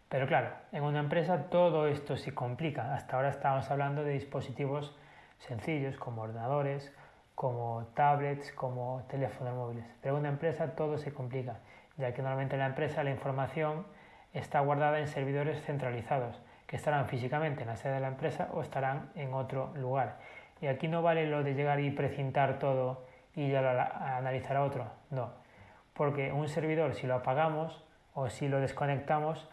Pero claro, en una empresa todo esto se complica. Hasta ahora estábamos hablando de dispositivos sencillos como ordenadores, como tablets, como teléfonos móviles. Pero en una empresa todo se complica, ya que normalmente en la empresa la información está guardada en servidores centralizados, que estarán físicamente en la sede de la empresa o estarán en otro lugar. Y aquí no vale lo de llegar y precintar todo y ya lo analizar a otro, no. Porque un servidor, si lo apagamos o si lo desconectamos,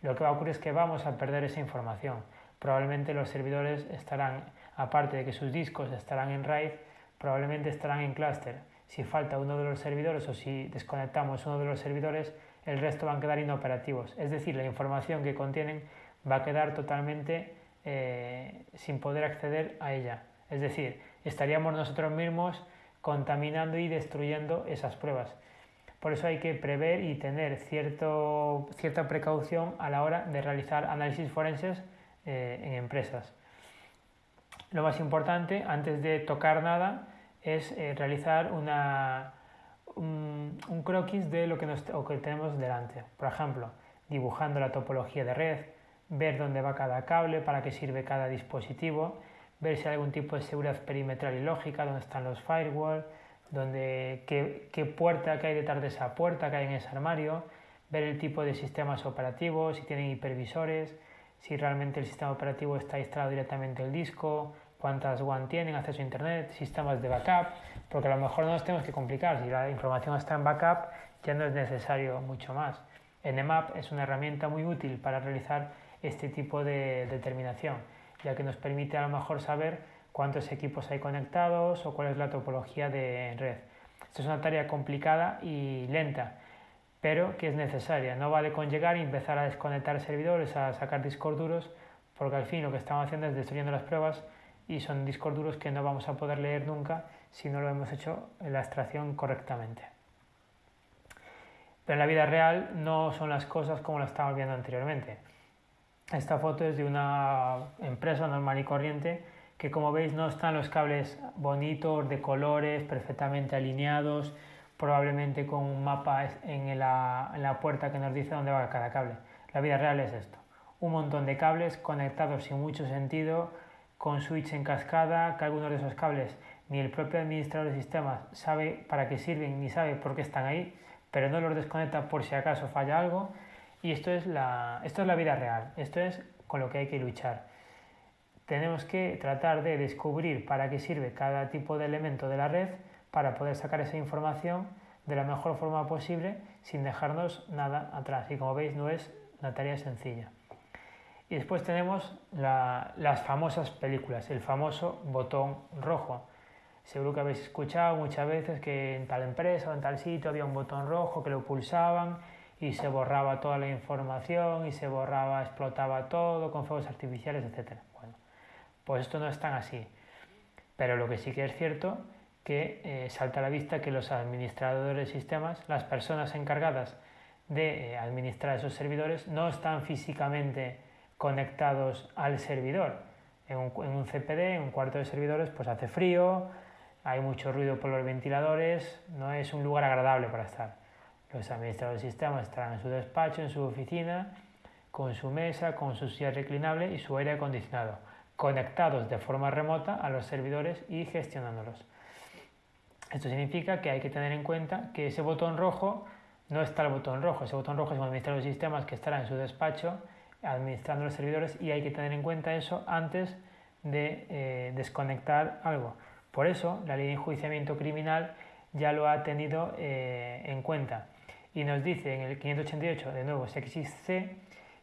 lo que va a ocurrir es que vamos a perder esa información. Probablemente los servidores estarán, aparte de que sus discos estarán en RAID, probablemente estarán en clúster. Si falta uno de los servidores o si desconectamos uno de los servidores, el resto van a quedar inoperativos. Es decir, la información que contienen va a quedar totalmente eh, sin poder acceder a ella. Es decir, estaríamos nosotros mismos contaminando y destruyendo esas pruebas. Por eso hay que prever y tener cierto, cierta precaución a la hora de realizar análisis forenses eh, en empresas. Lo más importante, antes de tocar nada, es eh, realizar una, un, croquis de lo que, nos, que tenemos delante. Por ejemplo, dibujando la topología de red, ver dónde va cada cable, para qué sirve cada dispositivo, ver si hay algún tipo de seguridad perimetral y lógica, dónde están los firewalls, donde, qué, puerta que hay detrás de esa puerta que hay en ese armario, ver el tipo de sistemas operativos, si tienen hipervisores, si realmente el sistema operativo está instalado directamente en el disco, cuántas WAN tienen, acceso a Internet, sistemas de backup, porque a lo mejor no nos tenemos que complicar, si la información está en backup ya no es necesario mucho más. Nmap es una herramienta muy útil para realizar este tipo de determinación, ya que nos permite a lo mejor saber cuántos equipos hay conectados o cuál es la topología de red. Esto es una tarea complicada y lenta, pero que es necesaria. No vale con llegar y empezar a desconectar servidores, a sacar discos duros, porque al fin lo que estamos haciendo es destruyendo las pruebas y son discos duros que no vamos a poder leer nunca si no lo hemos hecho en la extracción correctamente. Pero en la vida real no son las cosas como las estábamos viendo anteriormente. Esta foto es de una empresa normal y corriente que como veis no están los cables bonitos, de colores, perfectamente alineados, probablemente con un mapa en la, puerta que nos dice dónde va cada cable. La vida real es esto, un montón de cables conectados sin mucho sentido, con switch en cascada, que algunos de esos cables ni el propio administrador de sistemas sabe para qué sirven ni sabe por qué están ahí, pero no los desconecta por si acaso falla algo. Y esto es la, esto es la vida real, esto es con lo que hay que luchar tenemos que tratar de descubrir para qué sirve cada tipo de elemento de la red para poder sacar esa información de la mejor forma posible sin dejarnos nada atrás. Y como veis no es una tarea sencilla. Y después tenemos las famosas películas, el famoso botón rojo. Seguro que habéis escuchado muchas veces que en tal empresa o en tal sitio había un botón rojo que lo pulsaban y se borraba toda la información y se borraba, explotaba todo con fuegos artificiales, etc. Bueno, pues esto no es tan así. Pero lo que sí que es cierto que eh, salta a la vista que los administradores de sistemas, las personas encargadas de eh, administrar esos servidores, no están físicamente conectados al servidor. En un, en un, CPD, en un cuarto de servidores, pues hace frío, hay mucho ruido por los ventiladores, no es un lugar agradable para estar. Los administradores de sistemas estarán en su despacho, en su oficina, con su mesa, con su silla reclinable y su aire acondicionado, conectados de forma remota a los servidores y gestionándolos. Esto significa que hay que tener en cuenta que ese botón rojo no está el botón rojo, ese botón rojo es un administrador de sistemas que estará en su despacho administrando los servidores y hay que tener en cuenta eso antes de eh, desconectar algo. Por eso la ley de enjuiciamiento criminal ya lo ha tenido eh, en cuenta y nos dice en el 588, de nuevo, C,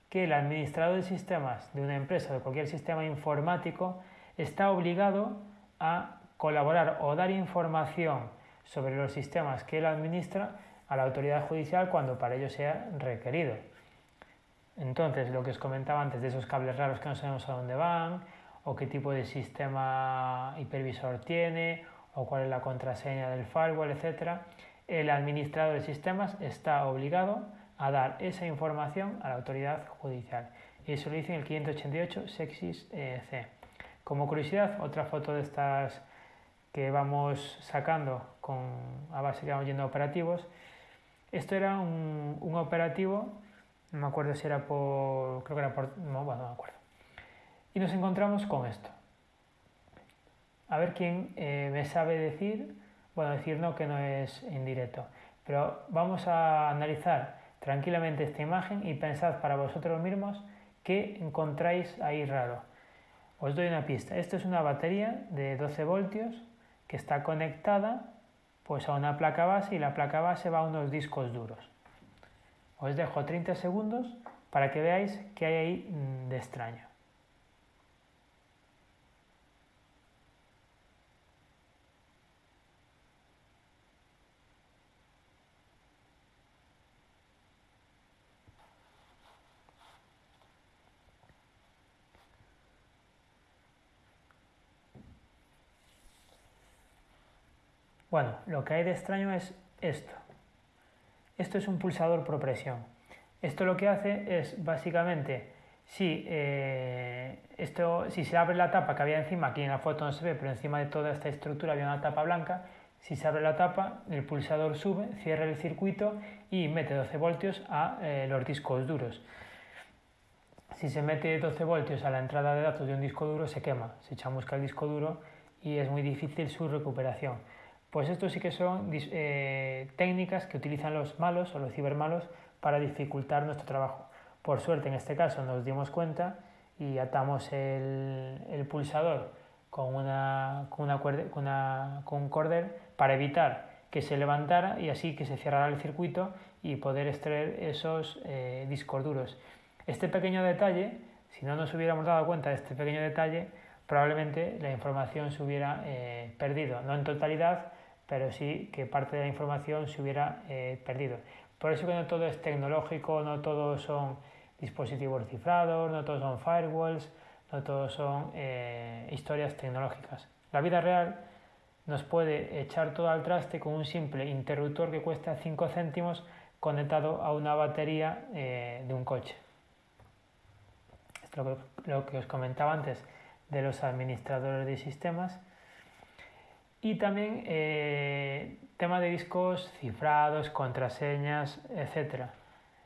que el administrador de sistemas de una empresa o de cualquier sistema informático está obligado a colaborar o dar información sobre los sistemas que él administra a la autoridad judicial cuando para ello sea requerido. Entonces, lo que os comentaba antes de esos cables raros que no sabemos a dónde van, o qué tipo de sistema hipervisor tiene, o cuál es la contraseña del firewall, etc., el administrador de sistemas está obligado a dar esa información a la autoridad judicial. Y eso lo dice en el 588 Sexis eh, C. Como curiosidad, otra foto de estas que vamos sacando con, a base que vamos yendo a operativos. Esto era un, operativo, no me acuerdo si era por, creo que era por, no, bueno, no me acuerdo. Y nos encontramos con esto. A ver quién eh, me sabe decir bueno, decir no que no es indirecto, pero vamos a analizar tranquilamente esta imagen y pensad para vosotros mismos qué encontráis ahí raro. Os doy una pista. Esto es una batería de 12 voltios que está conectada pues a una placa base y la placa base va a unos discos duros. Os dejo 30 segundos para que veáis qué hay ahí mm, de extraño. Bueno, lo que hay de extraño es esto. Esto es un pulsador por presión. Esto lo que hace es básicamente, si, eh, esto, si se abre la tapa que había encima, aquí en la foto no se ve, pero encima de toda esta estructura había una tapa blanca, si se abre la tapa, el pulsador sube, cierra el circuito y mete 12 voltios a eh, los discos duros. Si se mete 12 voltios a la entrada de datos de un disco duro, se quema, se chamusca el disco duro y es muy difícil su recuperación. Pues esto sí que son eh, técnicas que utilizan los malos o los cibermalos para dificultar nuestro trabajo. Por suerte en este caso nos dimos cuenta y atamos el, pulsador con, una, con, un cordel para evitar que se levantara y así que se cerrara el circuito y poder extraer esos eh, discos duros. Este pequeño detalle, si no nos hubiéramos dado cuenta de este pequeño detalle, probablemente la información se hubiera eh, perdido, no en totalidad, pero sí que parte de la información se hubiera eh, perdido. Por eso que no todo es tecnológico, no todos son dispositivos cifrados, no todos son firewalls, no todos son eh, historias tecnológicas. La vida real nos puede echar todo al traste con un simple interruptor que cuesta 5 céntimos conectado a una batería eh, de un coche. Esto es lo que os comentaba antes de los administradores de sistemas y también eh, tema de discos cifrados, contraseñas, etc.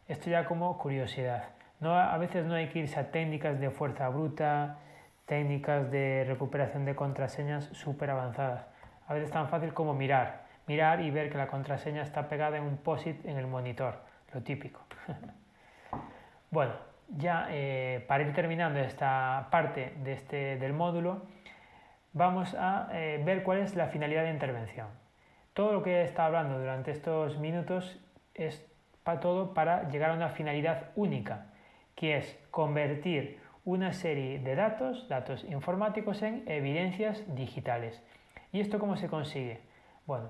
Esto ya como curiosidad. No, a veces no hay que irse a técnicas de fuerza bruta, técnicas de recuperación de contraseñas súper avanzadas. A veces es tan fácil como mirar, mirar y ver que la contraseña está pegada en un POSIT en el monitor, lo típico. bueno, ya eh, para ir terminando esta parte de este, del módulo, vamos a eh, ver cuál es la finalidad de intervención. Todo lo que he estado hablando durante estos minutos es para todo para llegar a una finalidad única, que es convertir una serie de datos, datos informáticos, en evidencias digitales. ¿Y esto cómo se consigue? Bueno,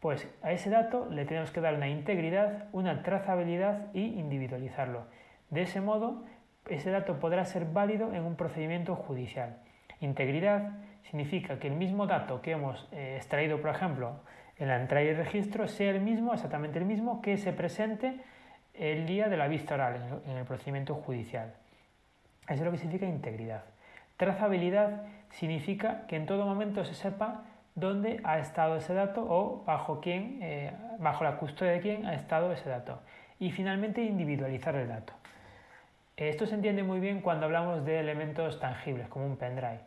pues a ese dato le tenemos que dar una integridad, una trazabilidad y individualizarlo. De ese modo, ese dato podrá ser válido en un procedimiento judicial. Integridad significa que el mismo dato que hemos eh, extraído, por ejemplo, en la entrada y registro, sea el mismo, exactamente el mismo, que se presente el día de la vista oral en el procedimiento judicial. Eso es lo que significa integridad. Trazabilidad significa que en todo momento se sepa dónde ha estado ese dato o bajo quién, eh, bajo la custodia de quién ha estado ese dato. Y finalmente individualizar el dato. Esto se entiende muy bien cuando hablamos de elementos tangibles, como un pendrive.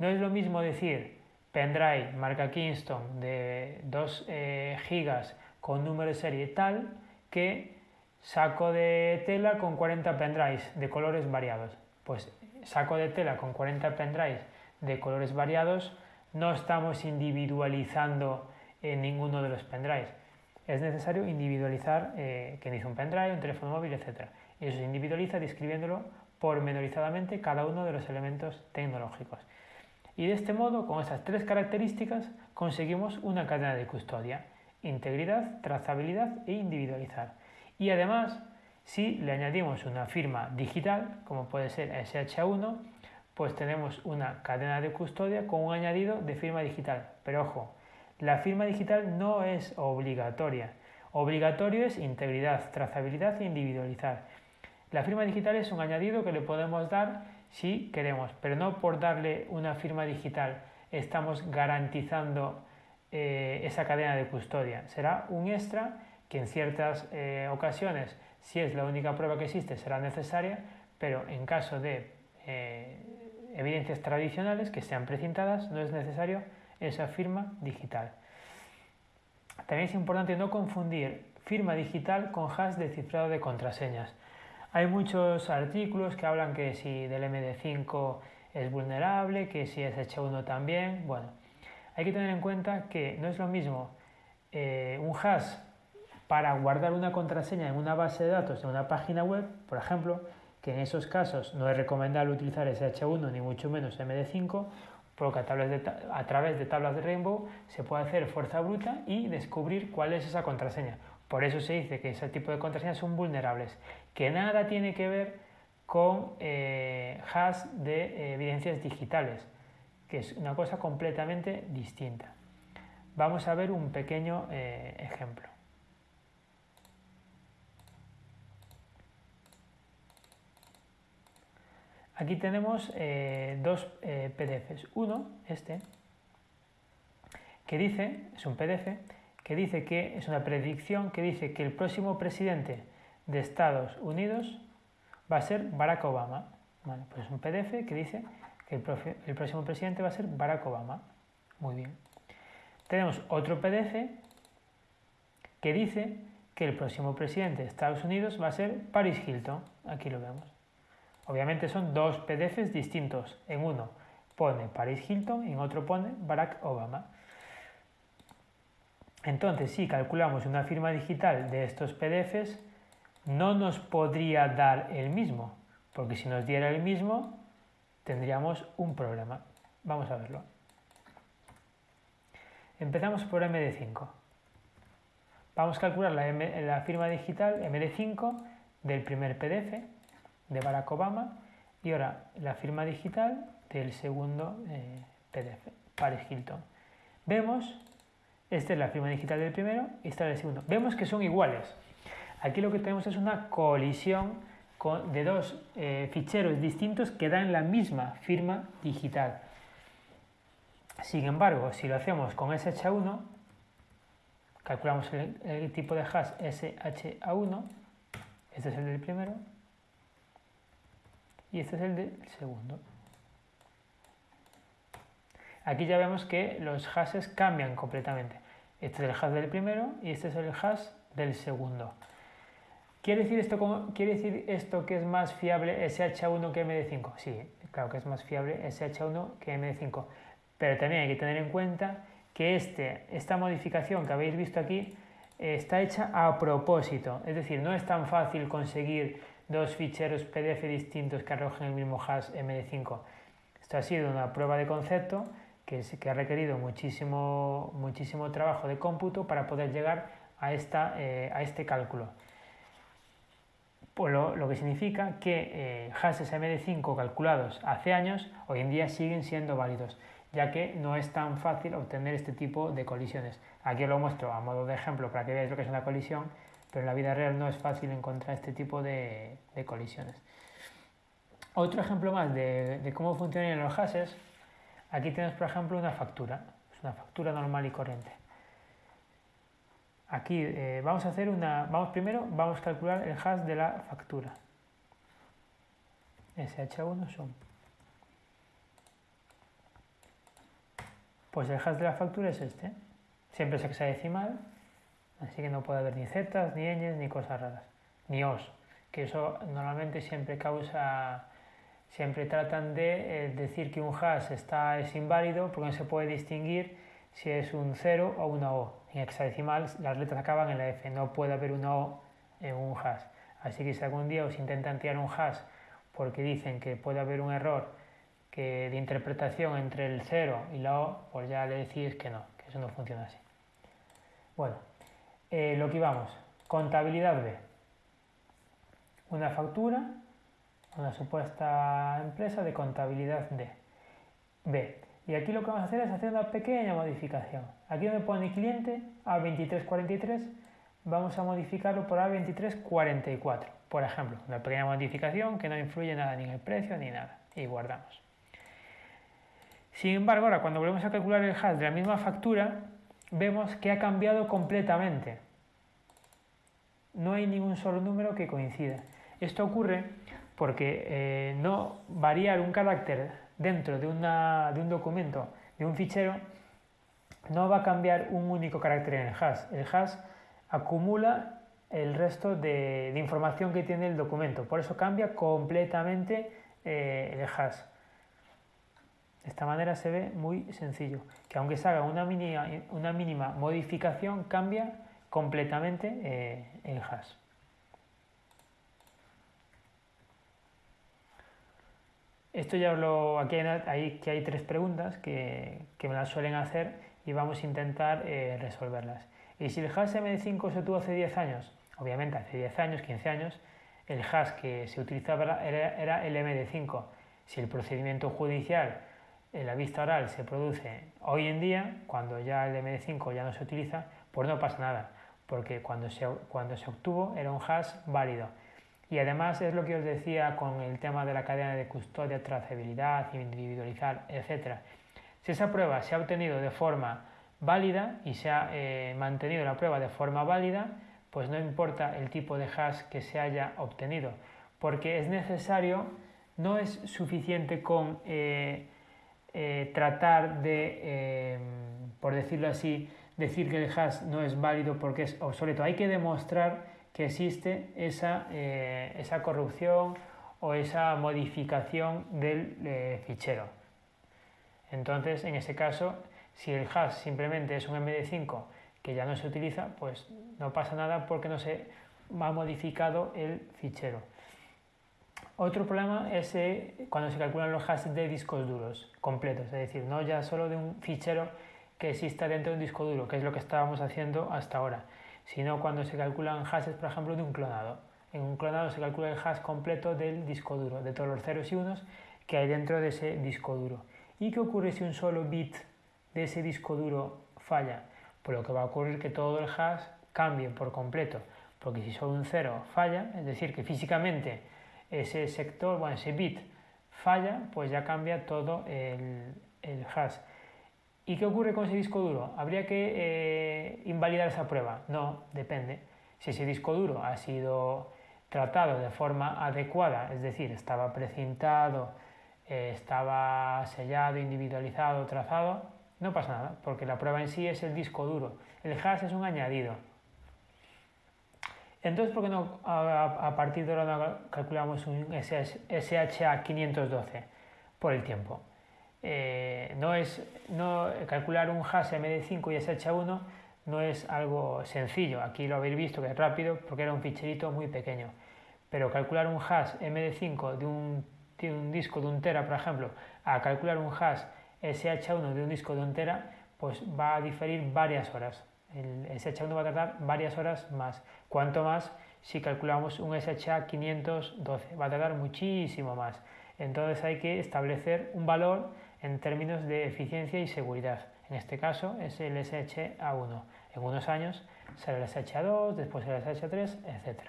No es lo mismo decir pendrive marca Kingston de 2 eh, gigas con número de serie tal que saco de tela con 40 pendrives de colores variados. Pues saco de tela con 40 pendrives de colores variados no estamos individualizando en ninguno de los pendrives. Es necesario individualizar eh, quién hizo un pendrive, un teléfono móvil, etc. Y eso se individualiza describiéndolo pormenorizadamente cada uno de los elementos tecnológicos. Y de este modo, con esas tres características, conseguimos una cadena de custodia, integridad, trazabilidad e individualizar. Y además, si le añadimos una firma digital, como puede ser SH1, pues tenemos una cadena de custodia con un añadido de firma digital. Pero ojo, la firma digital no es obligatoria. Obligatorio es integridad, trazabilidad e individualizar. La firma digital es un añadido que le podemos dar si queremos, pero no por darle una firma digital estamos garantizando eh, esa cadena de custodia. Será un extra que en ciertas eh, ocasiones, si es la única prueba que existe, será necesaria, pero en caso de eh, evidencias tradicionales que sean precintadas, no es necesario esa firma digital. También es importante no confundir firma digital con hash de cifrado de contraseñas. Hay muchos artículos que hablan que si del MD5 es vulnerable, que si es H1 también. Bueno, hay que tener en cuenta que no es lo mismo eh, un hash para guardar una contraseña en una base de datos de una página web, por ejemplo, que en esos casos no es recomendable utilizar SH1 ni mucho menos MD5, porque a, a través de tablas de Rainbow se puede hacer fuerza bruta y descubrir cuál es esa contraseña. Por eso se dice que ese tipo de contraseñas son vulnerables, que nada tiene que ver con eh, hash de eh, evidencias digitales, que es una cosa completamente distinta. Vamos a ver un pequeño eh, ejemplo. Aquí tenemos dos PDFs. Uno, este, que dice, es un PDF, que dice que es una predicción que dice que el próximo presidente de Estados Unidos va a ser Barack Obama. Pues es un PDF que dice que el, el próximo presidente va a ser Barack Obama. Muy bien. Tenemos otro PDF que dice que el próximo presidente de Estados Unidos va a ser Paris Hilton. Aquí lo vemos. Obviamente son dos PDFs distintos. En uno pone Paris Hilton y en otro pone Barack Obama. Entonces, si calculamos una firma digital de estos PDFs, no nos podría dar el mismo, porque si nos diera el mismo, tendríamos un problema. Vamos a verlo. Empezamos por MD5. Vamos a calcular la, firma digital MD5 del primer PDF de Barack Obama y ahora la firma digital del segundo eh, PDF, Paris Hilton. Vemos, esta es la firma digital del primero y esta es del segundo. Vemos que son iguales. Aquí lo que tenemos es una colisión de dos eh, ficheros distintos que dan la misma firma digital. Sin embargo, si lo hacemos con SH1, calculamos el, el tipo de hash SHA1, este es el del primero, y este es el del segundo. Aquí ya vemos que los hashes cambian completamente. Este es el hash del primero y este es el hash del segundo. ¿Quiere decir, esto ¿Quiere decir esto que es más fiable SH1 que MD5? Sí, claro que es más fiable SH1 que MD5, pero también hay que tener en cuenta que este, esta modificación que habéis visto aquí eh, está hecha a propósito, es decir, no es tan fácil conseguir dos ficheros PDF distintos que arrojen el mismo hash MD5. Esto ha sido una prueba de concepto que, ha requerido muchísimo, muchísimo trabajo de cómputo para poder llegar a, esta, eh, a este cálculo. Pues lo, que significa que eh, hashes MD5 calculados hace años hoy en día siguen siendo válidos, ya que no es tan fácil obtener este tipo de colisiones. Aquí os lo muestro a modo de ejemplo para que veáis lo que es una colisión, pero en la vida real no es fácil encontrar este tipo de, colisiones. Otro ejemplo más de, cómo funcionan los hashes, aquí tenemos por ejemplo una factura, es una factura normal y corriente. Aquí eh, vamos a hacer una, vamos primero, vamos a calcular el hash de la factura. SH1 son. Pues el hash de la factura es este. Siempre es hexadecimal, así que no puede haber ni zetas, ni ñes, ni cosas raras. Ni os, que eso normalmente siempre causa, siempre tratan de eh, decir que un hash está, es inválido porque no se puede distinguir si es un 0 o una O. En hexadecimal las letras acaban en la F, no puede haber una O en un hash. Así que si algún día os intentan tirar un hash porque dicen que puede haber un error que de interpretación entre el 0 y la O, pues ya le decís que no, que eso no funciona así. Bueno, eh, lo que íbamos, contabilidad B. Una factura, una supuesta empresa de contabilidad D. B. Y aquí lo que vamos a hacer es hacer una pequeña modificación. Aquí donde pone cliente A2343, vamos a modificarlo por A2344. Por ejemplo, una pequeña modificación que no influye nada ni en el precio ni nada. Y guardamos. Sin embargo, ahora cuando volvemos a calcular el hash de la misma factura, vemos que ha cambiado completamente. No hay ningún solo número que coincida. Esto ocurre porque eh, no variar un carácter dentro de, un documento, de un fichero, no va a cambiar un único carácter en el hash. El hash acumula el resto de, información que tiene el documento. Por eso cambia completamente eh, el hash. De esta manera se ve muy sencillo, que aunque se haga una mínima, modificación, cambia completamente eh, el hash. Esto ya lo, aquí hay, que hay tres preguntas que, me las suelen hacer y vamos a intentar eh, resolverlas. Y si el hash MD5 se tuvo hace 10 años, obviamente hace 10 años, 15 años, el hash que se utilizaba era, el MD5. Si el procedimiento judicial en la vista oral se produce hoy en día, cuando ya el MD5 ya no se utiliza, pues no pasa nada, porque cuando se, cuando se obtuvo era un hash válido. Y además es lo que os decía con el tema de la cadena de custodia, trazabilidad, individualizar, etc. Si esa prueba se ha obtenido de forma válida y se ha eh, mantenido la prueba de forma válida, pues no importa el tipo de hash que se haya obtenido, porque es necesario, no es suficiente con eh, eh, tratar de, por decirlo así, decir que el hash no es válido porque es obsoleto. Hay que demostrar que existe esa, eh, esa corrupción o esa modificación del eh, fichero. Entonces, en ese caso, si el hash simplemente es un MD5 que ya no se utiliza, pues no pasa nada porque no se ha modificado el fichero. Otro problema es eh, cuando se calculan los hashes de discos duros completos, es decir, no ya solo de un fichero que exista dentro de un disco duro, que es lo que estábamos haciendo hasta ahora sino cuando se calculan hashes, por ejemplo, de un clonado. En un clonado se calcula el hash completo del disco duro, de todos los ceros y unos que hay dentro de ese disco duro. ¿Y qué ocurre si un solo bit de ese disco duro falla? Pues lo que va a ocurrir es que todo el hash cambie por completo, porque si solo un cero falla, es decir, que físicamente ese sector, bueno, ese bit falla, pues ya cambia todo el, el hash. ¿Y qué ocurre con ese disco duro? ¿Habría que eh, invalidar esa prueba? No, depende. Si ese disco duro ha sido tratado de forma adecuada, es decir, estaba precintado, eh, estaba sellado, individualizado, trazado, no pasa nada, porque la prueba en sí es el disco duro. El hash es un añadido. Entonces, ¿por qué no a, partir de ahora no calculamos un SHA 512 por el tiempo? Eh, no es no, calcular un hash MD5 y SHA1 no es algo sencillo. Aquí lo habéis visto que es rápido porque era un ficherito muy pequeño. Pero calcular un hash MD5 de un, de un disco de un tera, por ejemplo, a calcular un hash SH1 de un disco de un tera, pues va a diferir varias horas. El SH1 va a tardar varias horas más. Cuanto más si calculamos un SHA 512, va a tardar muchísimo más. Entonces hay que establecer un valor en términos de eficiencia y seguridad. En este caso es el SHA1. En unos años será el SHA2, después el SHA3, etc.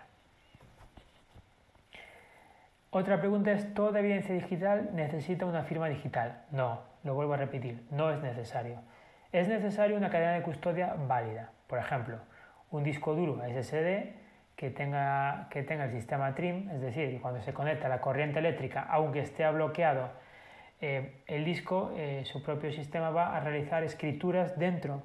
Otra pregunta es, ¿toda evidencia digital necesita una firma digital? No, lo vuelvo a repetir, no es necesario. Es necesario una cadena de custodia válida. Por ejemplo, un disco duro SSD que tenga, que tenga el sistema TRIM, es decir, cuando se conecta la corriente eléctrica, aunque esté bloqueado eh, el disco, eh, su propio sistema va a realizar escrituras dentro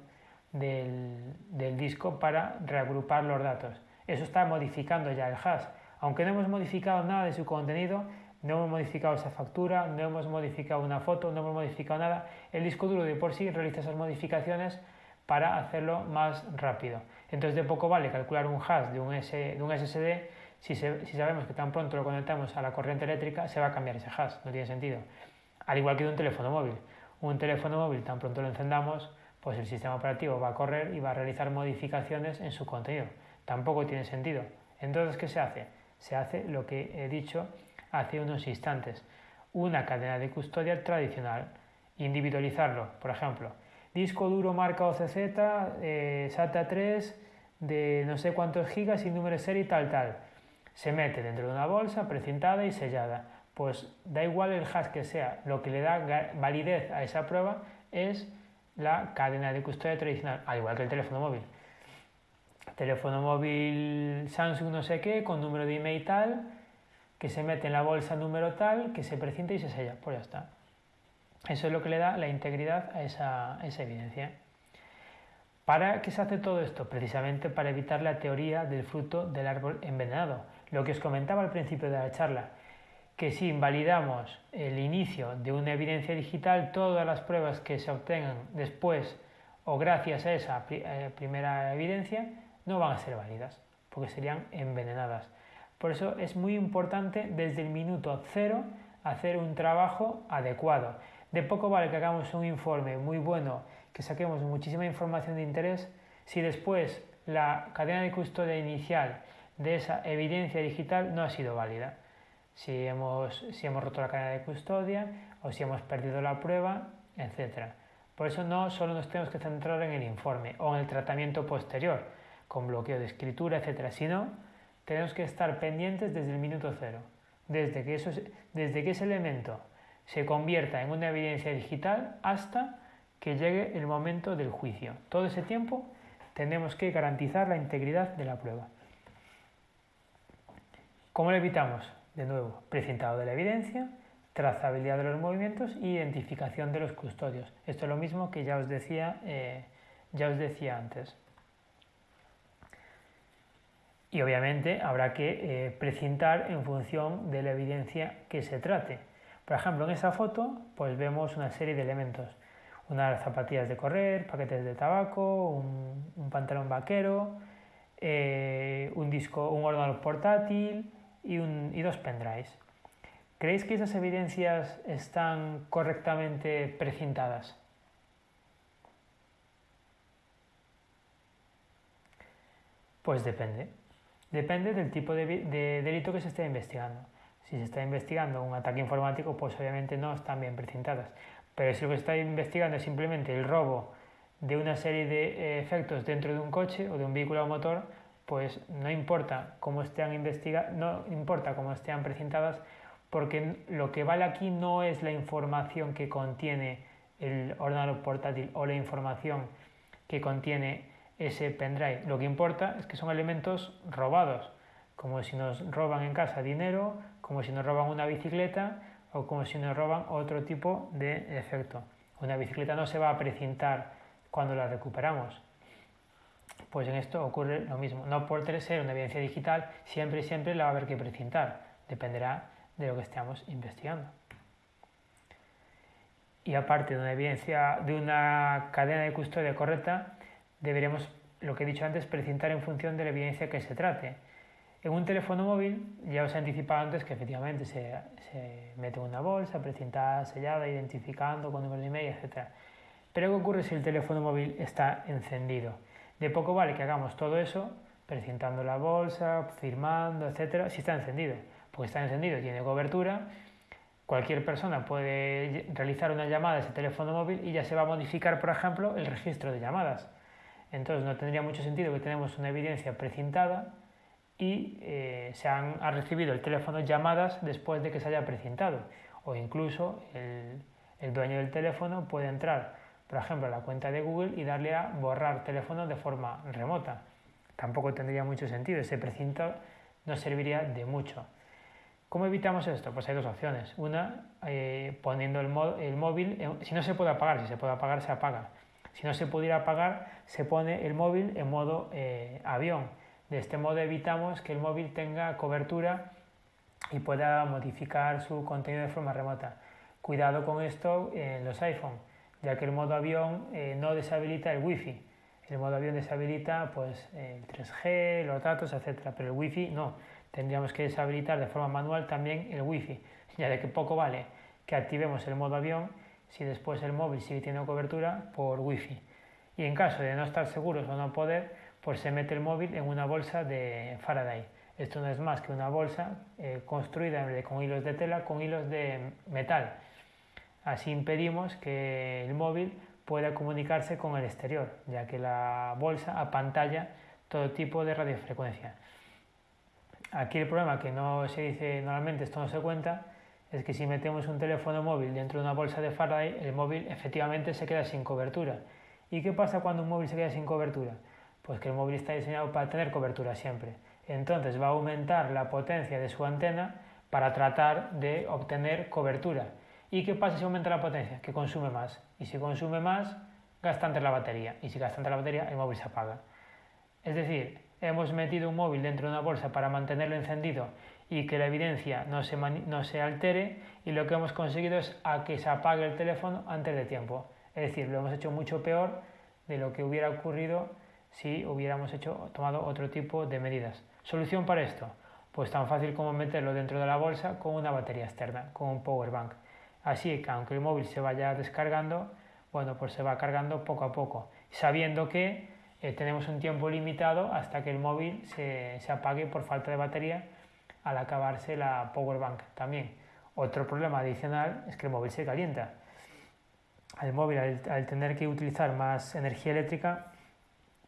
del, disco para reagrupar los datos. Eso está modificando ya el hash. Aunque no hemos modificado nada de su contenido, no hemos modificado esa factura, no hemos modificado una foto, no hemos modificado nada, el disco duro de por sí realiza esas modificaciones para hacerlo más rápido. Entonces de poco vale calcular un hash de un, SSD si, sabemos que tan pronto lo conectamos a la corriente eléctrica se va a cambiar ese hash, no tiene sentido. Al igual que de un teléfono móvil. Un teléfono móvil tan pronto lo encendamos, pues el sistema operativo va a correr y va a realizar modificaciones en su contenido. Tampoco tiene sentido. Entonces, ¿qué se hace? Se hace lo que he dicho hace unos instantes. Una cadena de custodia tradicional. Individualizarlo, por ejemplo. Disco duro marca OCZ, eh, SATA 3 de no sé cuántos gigas y número de serie tal, tal. Se mete dentro de una bolsa precintada y sellada. Pues da igual el hash que sea, lo que le da validez a esa prueba es la cadena de custodia tradicional, al igual que el teléfono móvil. Teléfono móvil Samsung no sé qué, con número de email tal, que se mete en la bolsa número tal, que se precinta y se sella. Pues ya está. Eso es lo que le da la integridad a esa, evidencia. ¿Para qué se hace todo esto? Precisamente para evitar la teoría del fruto del árbol envenenado. Lo que os comentaba al principio de la charla, que si invalidamos el inicio de una evidencia digital, todas las pruebas que se obtengan después o gracias a esa eh, primera evidencia no van a ser válidas, porque serían envenenadas. Por eso es muy importante desde el minuto cero hacer un trabajo adecuado. De poco vale que hagamos un informe muy bueno, que saquemos muchísima información de interés, si después la cadena de custodia inicial de esa evidencia digital no ha sido válida. Si hemos, si hemos roto la cadena de custodia o si hemos perdido la prueba, etc. Por eso no solo nos tenemos que centrar en el informe o en el tratamiento posterior, con bloqueo de escritura, etc., sino tenemos que estar pendientes desde el minuto cero, desde que, eso, desde que ese elemento se convierta en una evidencia digital hasta que llegue el momento del juicio. Todo ese tiempo tenemos que garantizar la integridad de la prueba. ¿Cómo lo evitamos? De nuevo, precintado de la evidencia, trazabilidad de los movimientos y identificación de los custodios. Esto es lo mismo que ya os decía, eh, ya os decía antes y obviamente habrá que eh, precintar en función de la evidencia que se trate. Por ejemplo, en esa foto pues vemos una serie de elementos. Unas zapatillas de correr, paquetes de tabaco, un, pantalón vaquero, eh, un disco, un ordenador portátil y, un, y dos pendrives. ¿Creéis que esas evidencias están correctamente precintadas? Pues depende. Depende del tipo de, delito que se esté investigando. Si se está investigando un ataque informático, pues obviamente no están bien precintadas. Pero si lo que está investigando es simplemente el robo de una serie de eh, efectos dentro de un coche o de un vehículo o motor, pues no importa cómo estén investigadas, no importa cómo estén precintadas, porque lo que vale aquí no es la información que contiene el ordenador portátil o la información que contiene ese pendrive. Lo que importa es que son elementos robados, como si nos roban en casa dinero, como si nos roban una bicicleta o como si nos roban otro tipo de efecto. Una bicicleta no se va a precintar cuando la recuperamos. Pues en esto ocurre lo mismo. No por ser una evidencia digital, siempre y siempre la va a haber que precintar. Dependerá de lo que estemos investigando. Y aparte de una evidencia, de una cadena de custodia correcta, deberemos, lo que he dicho antes, precintar en función de la evidencia que se trate. En un teléfono móvil, ya os he anticipado antes que efectivamente se, se mete una bolsa, precintada, sellada, identificando con números de email, etc. Pero ¿qué ocurre si el teléfono móvil está encendido? De poco vale que hagamos todo eso, precintando la bolsa, firmando, etc., si está encendido. Porque está encendido, tiene cobertura, cualquier persona puede realizar una llamada a ese teléfono móvil y ya se va a modificar, por ejemplo, el registro de llamadas. Entonces no tendría mucho sentido que tenemos una evidencia precintada y eh, se han ha recibido el teléfono llamadas después de que se haya precintado. O incluso el dueño del teléfono puede entrar por ejemplo, la cuenta de Google y darle a borrar teléfono de forma remota. Tampoco tendría mucho sentido, ese precinto no serviría de mucho. ¿Cómo evitamos esto? Pues hay dos opciones. Una, eh, poniendo el, el móvil, si no se puede apagar, si se puede apagar, se apaga. Si no se pudiera apagar, se pone el móvil en modo eh, avión. De este modo evitamos que el móvil tenga cobertura y pueda modificar su contenido de forma remota. Cuidado con esto en los iPhone ya que el modo avión eh, no deshabilita el wifi. El modo avión deshabilita pues, el 3G, los datos, etc. Pero el wifi no. Tendríamos que deshabilitar de forma manual también el wifi, ya de que poco vale que activemos el modo avión si después el móvil sigue teniendo cobertura por wifi. Y en caso de no estar seguros o no poder, pues se mete el móvil en una bolsa de Faraday. Esto no es más que una bolsa eh, construida con hilos de tela con hilos de metal Así impedimos que el móvil pueda comunicarse con el exterior, ya que la bolsa apantalla todo tipo de radiofrecuencia. Aquí el problema que no se dice normalmente, esto no se cuenta, es que si metemos un teléfono móvil dentro de una bolsa de Faraday, el móvil efectivamente se queda sin cobertura. ¿Y qué pasa cuando un móvil se queda sin cobertura? Pues que el móvil está diseñado para tener cobertura siempre. Entonces va a aumentar la potencia de su antena para tratar de obtener cobertura ¿Y qué pasa si aumenta la potencia? Que consume más. Y si consume más, gasta antes la batería. Y si gasta antes la batería, el móvil se apaga. Es decir, hemos metido un móvil dentro de una bolsa para mantenerlo encendido y que la evidencia no se, no se altere y lo que hemos conseguido es a que se apague el teléfono antes de tiempo. Es decir, lo hemos hecho mucho peor de lo que hubiera ocurrido si hubiéramos hecho, tomado otro tipo de medidas. ¿Solución para esto? Pues tan fácil como meterlo dentro de la bolsa con una batería externa, con un power bank. Así que aunque el móvil se vaya descargando, bueno, pues se va cargando poco a poco, sabiendo que eh, tenemos un tiempo limitado hasta que el móvil se, apague por falta de batería al acabarse la power bank también. Otro problema adicional es que el móvil se calienta. El móvil al, tener que utilizar más energía eléctrica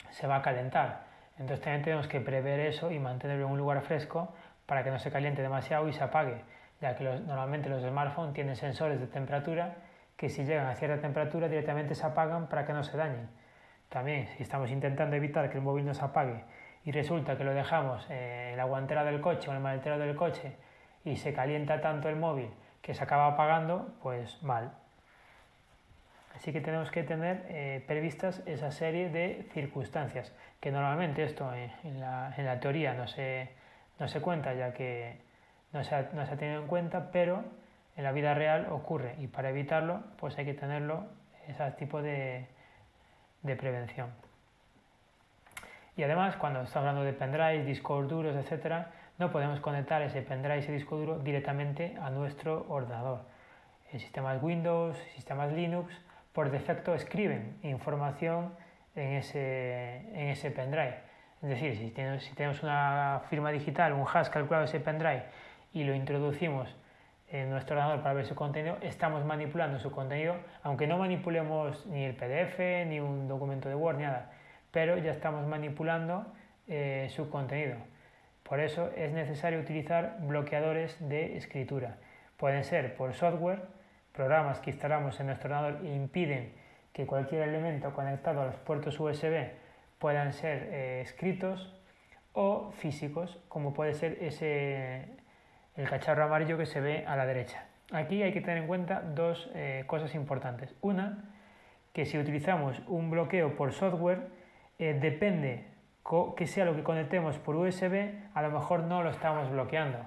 se va a calentar. Entonces también tenemos que prever eso y mantenerlo en un lugar fresco para que no se caliente demasiado y se apague ya que normalmente los smartphones tienen sensores de temperatura que si llegan a cierta temperatura directamente se apagan para que no se dañen. También si estamos intentando evitar que el móvil no se apague y resulta que lo dejamos en la guantera del coche o en el maletero del coche y se calienta tanto el móvil que se acaba apagando, pues mal. Así que tenemos que tener eh, previstas esa serie de circunstancias, que normalmente esto en, la, en la, teoría no se, no se cuenta, ya que no se, ha, tenido en cuenta, pero en la vida real ocurre y para evitarlo pues hay que tenerlo, ese tipo de, prevención. Y además, cuando estamos hablando de pendrive, discos duros, etc., no podemos conectar ese pendrive, ese disco duro, directamente a nuestro ordenador. En sistemas Windows, sistemas Linux, por defecto escriben información en ese, en ese pendrive. Es decir, si tenemos una firma digital, un hash calculado ese pendrive y lo introducimos en nuestro ordenador para ver su contenido, estamos manipulando su contenido, aunque no manipulemos ni el PDF, ni un documento de Word, ni nada, pero ya estamos manipulando eh, su contenido. Por eso es necesario utilizar bloqueadores de escritura. Pueden ser por software, programas que instalamos en nuestro ordenador e impiden que cualquier elemento conectado a los puertos USB puedan ser eh, escritos o físicos, como puede ser ese el cacharro amarillo que se ve a la derecha. Aquí hay que tener en cuenta dos eh, cosas importantes. Una, que si utilizamos un bloqueo por software, eh, depende que sea lo que conectemos por USB, a lo mejor no lo estamos bloqueando.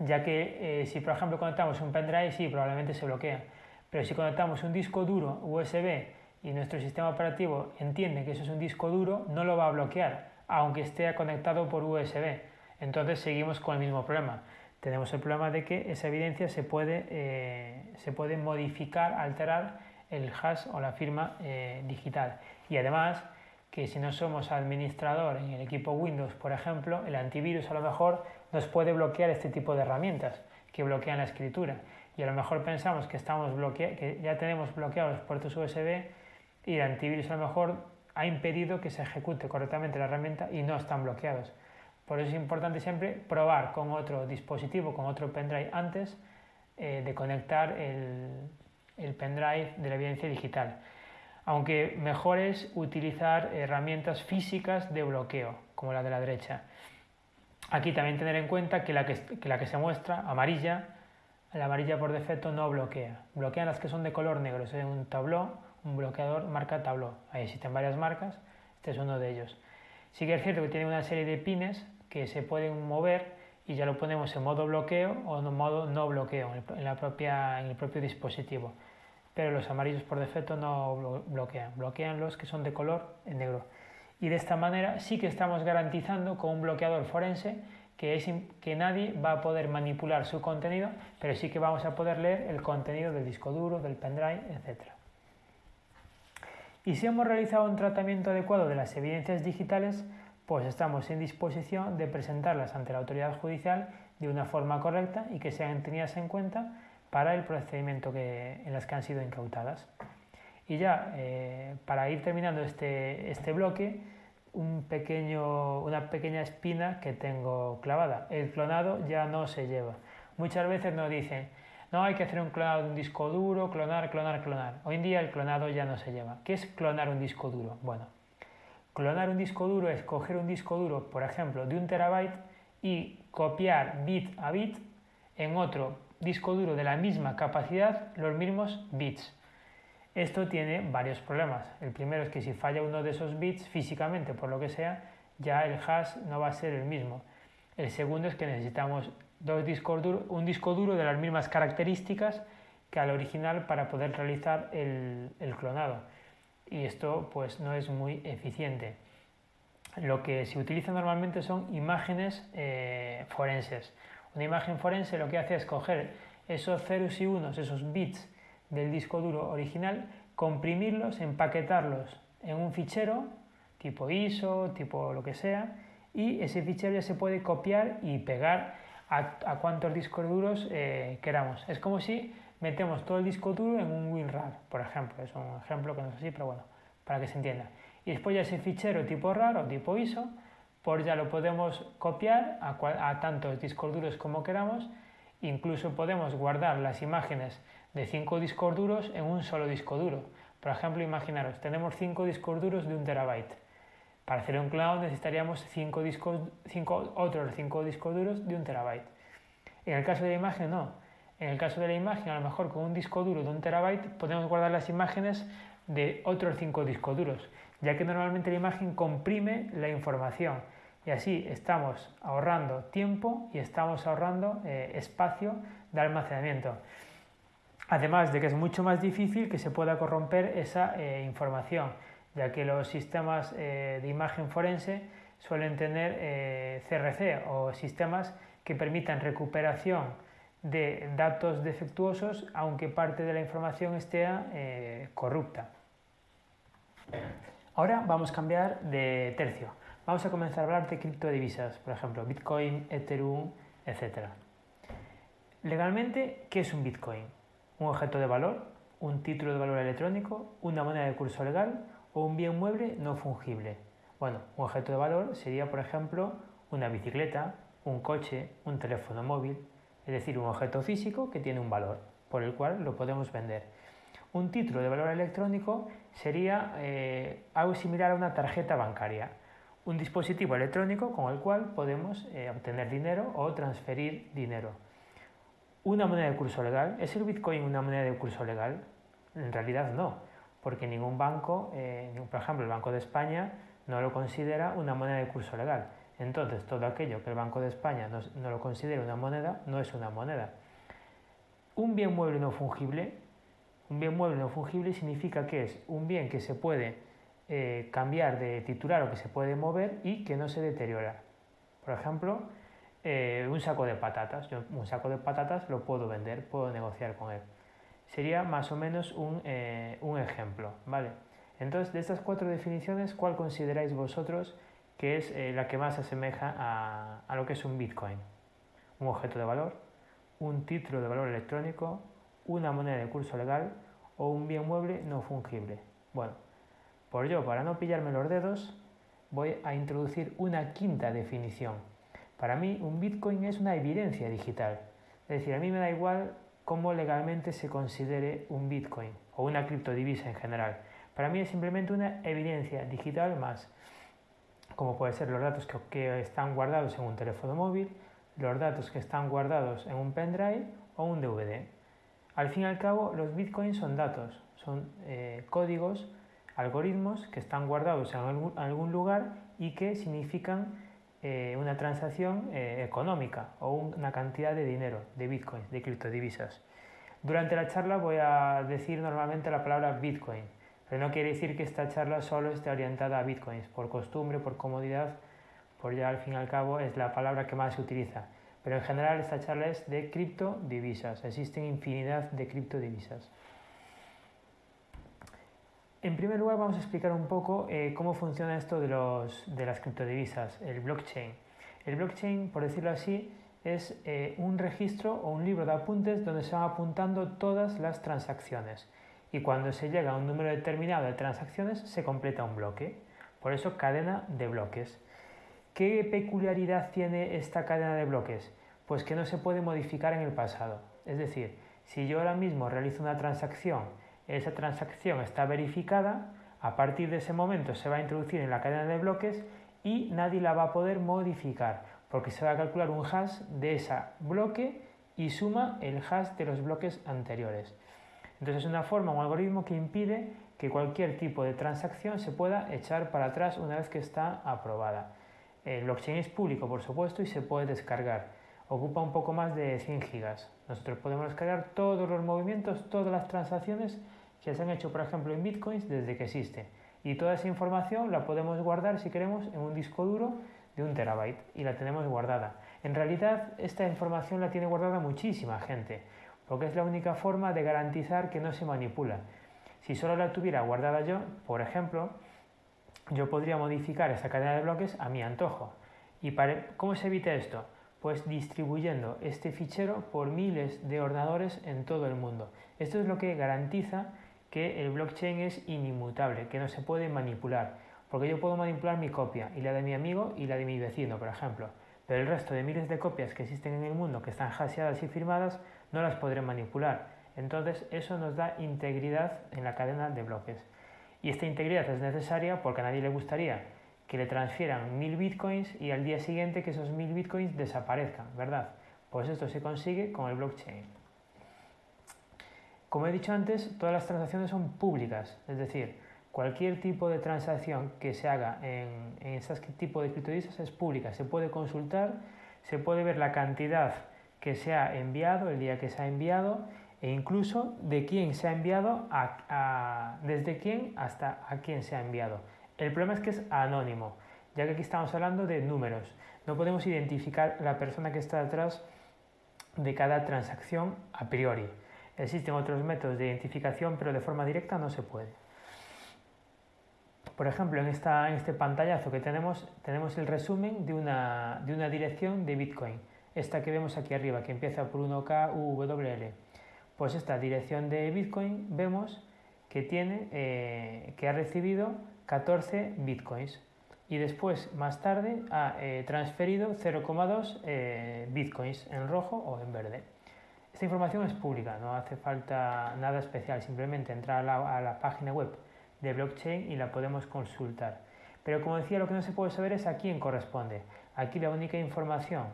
Ya que eh, si por ejemplo conectamos un pendrive, sí, probablemente se bloquea. Pero si conectamos un disco duro USB y nuestro sistema operativo entiende que eso es un disco duro, no lo va a bloquear, aunque esté conectado por USB. Entonces seguimos con el mismo problema. Tenemos el problema de que esa evidencia se puede, eh, se puede modificar, alterar el hash o la firma eh, digital. Y además que si no somos administrador en el equipo Windows, por ejemplo, el antivirus a lo mejor nos puede bloquear este tipo de herramientas que bloquean la escritura. Y a lo mejor pensamos que, estamos que ya tenemos bloqueados los puertos USB y el antivirus a lo mejor ha impedido que se ejecute correctamente la herramienta y no están bloqueados. Por eso es importante siempre probar con otro dispositivo, con otro pendrive antes eh, de conectar el, el pendrive de la evidencia digital aunque mejor es utilizar herramientas físicas de bloqueo, como la de la derecha. Aquí también tener en cuenta que la que, la que se muestra, amarilla, la amarilla por defecto no bloquea. Bloquean las que son de color negro. Es un tabló, un bloqueador marca tabló. Ahí existen varias marcas, este es uno de ellos. Sí que es cierto que tiene una serie de pines que se pueden mover y ya lo ponemos en modo bloqueo o en modo no bloqueo en, el propio dispositivo pero los amarillos por defecto no bloquean, bloquean los que son de color en negro. Y de esta manera sí que estamos garantizando con un bloqueador forense que, que nadie va a poder manipular su contenido, pero sí que vamos a poder leer el contenido del disco duro, del pendrive, etc. Y si hemos realizado un tratamiento adecuado de las evidencias digitales, pues estamos en disposición de presentarlas ante la autoridad judicial de una forma correcta y que sean tenidas en cuenta para el procedimiento que, en las que han sido incautadas. Y ya, eh, para ir terminando este, este bloque, un pequeño, una pequeña espina que tengo clavada. El clonado ya no se lleva. Muchas veces nos dicen, no hay que hacer un clonado de un disco duro, clonar, clonar, clonar. Hoy en día el clonado ya no se lleva. ¿Qué es clonar un disco duro? Bueno, clonar un disco duro es coger un disco duro, por ejemplo, de un terabyte y copiar bit a bit en otro disco duro de la misma capacidad los mismos bits. Esto tiene varios problemas. El primero es que si falla uno de esos bits físicamente, por lo que sea, ya el hash no va a ser el mismo. El segundo es que necesitamos dos discos duros, un disco duro de las mismas características que al original para poder realizar el, clonado. Y esto pues no es muy eficiente. Lo que se utiliza normalmente son imágenes eh, forenses. Una imagen forense lo que hace es coger esos ceros y unos, esos bits del disco duro original, comprimirlos, empaquetarlos en un fichero tipo ISO, tipo lo que sea, y ese fichero ya se puede copiar y pegar a, cuantos discos duros eh, queramos. Es como si metemos todo el disco duro en un WinRAR, por ejemplo. Es un ejemplo que no es así, pero bueno, para que se entienda. Y después ya ese fichero tipo RAR o tipo ISO por ya lo podemos copiar a, tantos discos duros como queramos, incluso podemos guardar las imágenes de cinco discos duros en un solo disco duro. Por ejemplo, imaginaros, tenemos cinco discos duros de un terabyte. Para hacer un cloud necesitaríamos cinco discos, cinco, otros cinco discos duros de un terabyte. En el caso de la imagen, no. En el caso de la imagen, a lo mejor con un disco duro de un terabyte podemos guardar las imágenes de otros cinco discos duros, ya que normalmente la imagen comprime la información y así estamos ahorrando tiempo y estamos ahorrando eh, espacio de almacenamiento. Además de que es mucho más difícil que se pueda corromper esa eh, información, ya que los sistemas eh, de imagen forense suelen tener CRC o sistemas que permitan recuperación de datos defectuosos aunque parte de la información esté corrupta. Ahora vamos a cambiar de tercio. Vamos a comenzar a hablar de criptodivisas, por ejemplo, Bitcoin, Ethereum, etc. Legalmente, ¿qué es un Bitcoin? ¿Un objeto de valor? ¿Un título de valor electrónico? ¿Una moneda de curso legal? ¿O un bien mueble no fungible? Bueno, un objeto de valor sería, por ejemplo, una bicicleta, un coche, un teléfono móvil, es decir, un objeto físico que tiene un valor, por el cual lo podemos vender. Un título de valor electrónico sería eh, algo similar a una tarjeta bancaria un dispositivo electrónico con el cual podemos eh, obtener dinero o transferir dinero. Una moneda de curso legal, ¿es el Bitcoin una moneda de curso legal? En realidad no, porque ningún banco, eh, por ejemplo el Banco de España, no lo considera una moneda de curso legal. Entonces todo aquello que el Banco de España no, lo considera una moneda no es una moneda. Un bien mueble no fungible, un bien mueble no fungible significa que es un bien que se puede eh, cambiar de titular o que se puede mover y que no se deteriora. Por ejemplo, eh, un saco de patatas. Yo un saco de patatas lo puedo vender, puedo negociar con él. Sería más o menos un, eh, ejemplo, ¿vale? Entonces, de estas cuatro definiciones, ¿cuál consideráis vosotros que es eh, la que más se asemeja a, a lo que es un Bitcoin? Un objeto de valor, un título de valor electrónico, una moneda de curso legal o un bien mueble no fungible. Bueno, por yo, para no pillarme los dedos, voy a introducir una quinta definición para mí, un Bitcoin es una evidencia digital. Es decir, a mí me da igual cómo legalmente se considere un Bitcoin o una criptodivisa en general. Para mí es simplemente una evidencia digital más, como puede ser los datos que, están guardados en un teléfono móvil, los datos que están guardados en un pendrive o un DVD. Al fin y al cabo, los bitcoins son datos, son eh, códigos, algoritmos que están guardados en algún lugar y que significan eh, una transacción eh, económica o una cantidad de dinero, de bitcoins, de criptodivisas. Durante la charla voy a decir normalmente la palabra bitcoin, pero no quiere decir que esta charla solo esté orientada a bitcoins, por costumbre, por comodidad, por ya al fin y al cabo es la palabra que más se utiliza. Pero en general esta charla es de criptodivisas, existen infinidad de criptodivisas. En primer lugar vamos a explicar un poco eh, cómo funciona esto de, las criptodivisas, el blockchain. El blockchain, por decirlo así, es eh, un registro o un libro de apuntes donde se van apuntando todas las transacciones y cuando se llega a un número determinado de transacciones se completa un bloque. Por eso cadena de bloques. ¿Qué peculiaridad tiene esta cadena de bloques? Pues que no se puede modificar en el pasado. Es decir, si yo ahora mismo realizo una transacción esa transacción está verificada, a partir de ese momento se va a introducir en la cadena de bloques y nadie la va a poder modificar, porque se va a calcular un hash de ese bloque y suma el hash de los bloques anteriores. Entonces es una forma, un algoritmo que impide que cualquier tipo de transacción se pueda echar para atrás una vez que está aprobada. El blockchain es público, por supuesto, y se puede descargar. Ocupa un poco más de 100 gigas. Nosotros podemos descargar todos los movimientos, todas las transacciones que se han hecho, por ejemplo, en bitcoins desde que existe. Y toda esa información la podemos guardar, si queremos, en un disco duro de un terabyte y la tenemos guardada. En realidad, esta información la tiene guardada muchísima gente, porque es la única forma de garantizar que no se manipula. Si solo la tuviera guardada yo, por ejemplo, yo podría modificar esa cadena de bloques a mi antojo. ¿Y para, cómo se evita esto? Pues distribuyendo este fichero por miles de ordenadores en todo el mundo. Esto es lo que garantiza que el blockchain es inmutable, que no se puede manipular, porque yo puedo manipular mi copia y la de mi amigo y la de mi vecino, por ejemplo, pero el resto de miles de copias que existen en el mundo que están hasheadas y firmadas no las podré manipular. Entonces eso nos da integridad en la cadena de bloques. Y esta integridad es necesaria porque a nadie le gustaría que le transfieran mil bitcoins y al día siguiente que esos mil bitcoins desaparezcan, ¿verdad? Pues esto se consigue con el blockchain. Como he dicho antes, todas las transacciones son públicas, es decir, cualquier tipo de transacción que se haga en, en ese tipo de criptodivisas es pública, se puede consultar, se puede ver la cantidad que se ha enviado, el día que se ha enviado e incluso de quién se ha enviado, desde quién hasta a quién se ha enviado. El problema es que es anónimo, ya que aquí estamos hablando de números. No podemos identificar la persona que está detrás de cada transacción a priori. Existen otros métodos de identificación, pero de forma directa no se puede. Por ejemplo, en, esta, en este pantallazo que tenemos, tenemos el resumen de una, de una dirección de Bitcoin. Esta que vemos aquí arriba, que empieza por 1KUWL. Pues esta dirección de Bitcoin vemos que, tiene, eh, que ha recibido 14 Bitcoins y después, más tarde, ha eh, transferido 0,2 eh, Bitcoins en rojo o en verde. Esta información es pública, no hace falta nada especial, simplemente entrar a la, página web de blockchain y la podemos consultar. Pero como decía, lo que no se puede saber es a quién corresponde. Aquí la única información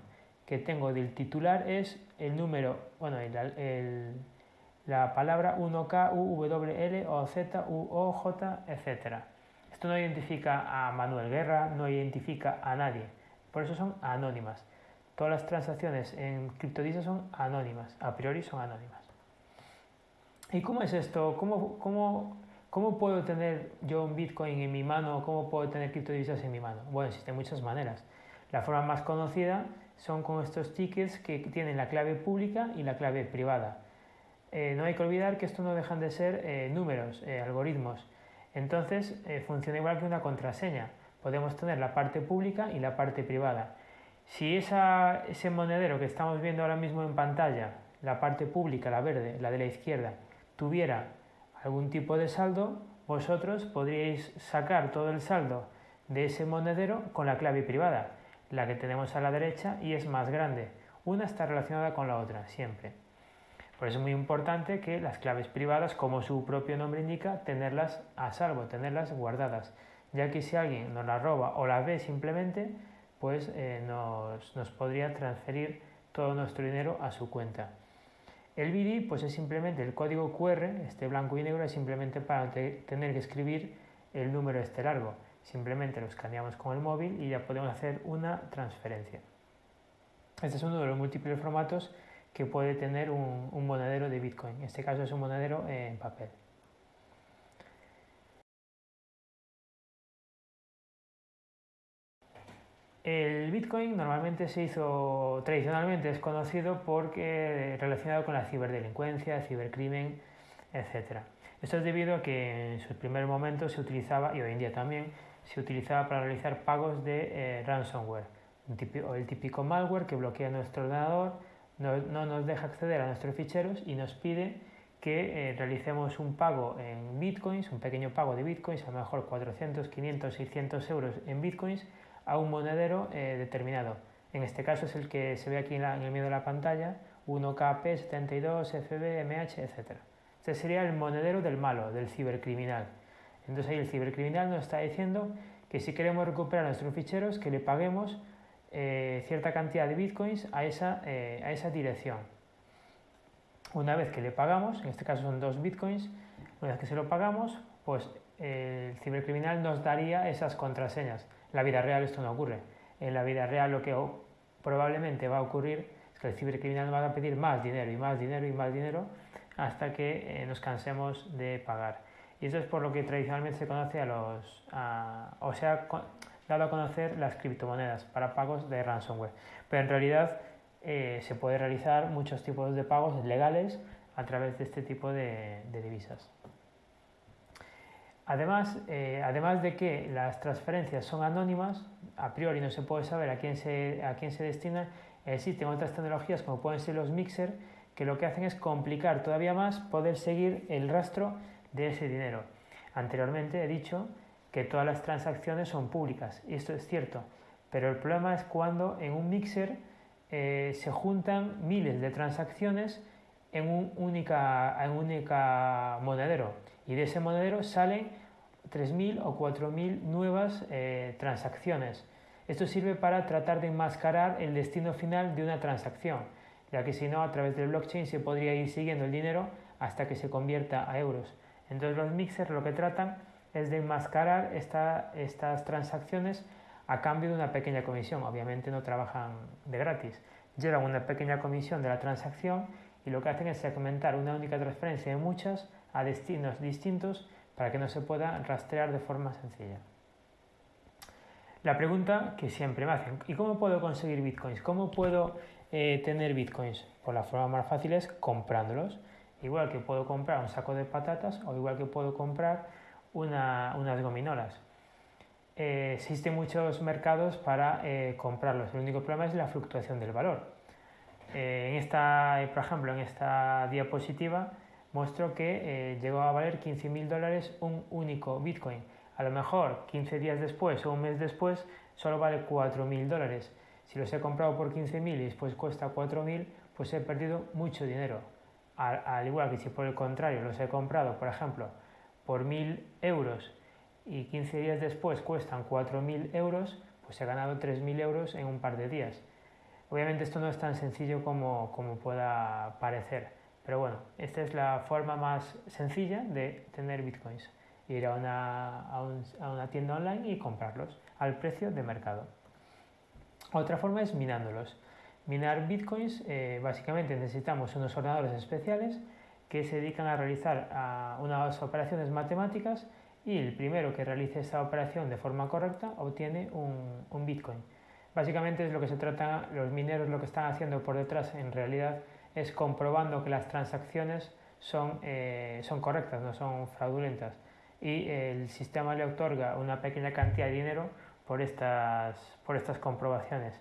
que tengo del titular es el número, bueno, la palabra 1K, U, W, L, O, Z, U, O, J, etc. Esto no identifica a Manuel Guerra, no identifica a nadie, por eso son anónimas. Todas las transacciones en criptodivisas son anónimas, a priori son anónimas. ¿Y cómo es esto? ¿Cómo, cómo, cómo puedo tener yo un Bitcoin en mi mano? ¿Cómo puedo tener criptodivisas en mi mano? Bueno, existen muchas maneras. La forma más conocida son con estos tickets que tienen la clave pública y la clave privada. Eh, no hay que olvidar que esto no dejan de ser eh, números, eh, algoritmos. Entonces funciona igual que una contraseña. Podemos tener la parte pública y la parte privada. Si ese monedero que estamos viendo ahora mismo en pantalla, la parte pública, la verde, la de la izquierda, tuviera algún tipo de saldo, vosotros podríais sacar todo el saldo de ese monedero con la clave privada, la que tenemos a la derecha y es más grande. Una está relacionada con la otra, siempre. Por eso es muy importante que las claves privadas, como su propio nombre indica, tenerlas a salvo, tenerlas guardadas, ya que si alguien nos las roba o las ve simplemente, pues eh, nos, nos, podría transferir todo nuestro dinero a su cuenta. El BIDI pues es simplemente el código QR, este blanco y negro, es simplemente para tener que escribir el número este largo. Simplemente lo escaneamos con el móvil y ya podemos hacer una transferencia. Este es uno de los múltiples formatos que puede tener un, monedero de Bitcoin. En este caso es un monedero en papel. El Bitcoin normalmente se hizo, tradicionalmente es conocido porque relacionado con la ciberdelincuencia, cibercrimen, etc. Esto es debido a que en sus primeros momentos se utilizaba, y hoy en día también, se utilizaba para realizar pagos de eh, ransomware, o el típico malware que bloquea nuestro ordenador no, nos deja acceder a nuestros ficheros y nos pide que eh, realicemos un pago en bitcoins, un pequeño pago de bitcoins, a lo mejor 400, 500, 600 euros en bitcoins, a un monedero eh, determinado. En este caso es el que se ve aquí en, el medio de la pantalla, 1KP72, FB, MH, etc. Este sería el monedero del malo, del cibercriminal. Entonces ahí el cibercriminal nos está diciendo que si queremos recuperar nuestros ficheros, que le paguemos eh, cierta cantidad de bitcoins a esa, eh, a esa dirección. Una vez que le pagamos, en este caso son dos bitcoins, una vez que se lo pagamos, pues el cibercriminal nos daría esas contraseñas. En la vida real esto no ocurre. En la vida real lo que probablemente va a ocurrir es que el cibercriminal va a pedir más dinero y más dinero y más dinero hasta que eh, nos cansemos de pagar. Y eso es por lo que tradicionalmente se conoce a los, o sea, dado a conocer las criptomonedas para pagos de ransomware. Pero en realidad eh, se puede realizar muchos tipos de pagos legales a través de este tipo de, divisas. Además, eh, además de que las transferencias son anónimas, a priori no se puede saber a quién se, a quién se destinan, existen otras tecnologías como pueden ser los mixer que lo que hacen es complicar todavía más poder seguir el rastro de ese dinero. Anteriormente he dicho que todas las transacciones son públicas, y esto es cierto, pero el problema es cuando en un mixer eh, se juntan miles de transacciones en un única, en única monedero, y de ese monedero salen 3.000 o 4.000 nuevas eh, transacciones. Esto sirve para tratar de enmascarar el destino final de una transacción, ya que si no, a través del blockchain se podría ir siguiendo el dinero hasta que se convierta a euros. Entonces los mixers lo que tratan es de enmascarar estas transacciones a cambio de una pequeña comisión. Obviamente no trabajan de gratis. Llevan una pequeña comisión de la transacción y lo que hacen es segmentar una única transferencia de muchas a destinos distintos para que no se pueda rastrear de forma sencilla. La pregunta que siempre me hacen, ¿y cómo puedo conseguir bitcoins? ¿Cómo puedo eh, tener bitcoins? Pues la forma más fácil es comprándolos. Igual que puedo comprar un saco de patatas o igual que puedo comprar unas gominolas. Eh, existen muchos mercados para eh, comprarlos. El único problema es la fluctuación del valor. Eh, en esta, por ejemplo, en esta diapositiva muestro que llegó a valer 15.000 dólares un único Bitcoin. A lo mejor 15 días después o un mes después solo vale 4.000 dólares. Si los he comprado por 15.000 y después cuesta 4.000, pues he perdido mucho dinero. Al, igual que si por el contrario los he comprado, por ejemplo, por 1.000 euros y 15 días después cuestan 4.000 euros, pues he ganado 3.000 euros en un par de días. Obviamente esto no es tan sencillo como, como pueda parecer, Pero bueno, esta es la forma más sencilla de tener bitcoins. Ir a una, a una tienda online y comprarlos al precio de mercado. Otra forma es minándolos. Minar bitcoins, eh, básicamente necesitamos unos ordenadores especiales que se dedican a realizar unas operaciones matemáticas y el primero que realice esta operación de forma correcta obtiene un, bitcoin. Básicamente es lo que se trata, los mineros lo que están haciendo por detrás en realidad es comprobando que las transacciones son, eh, son correctas, no son fraudulentas y el sistema le otorga una pequeña cantidad de dinero por estas, por estas comprobaciones.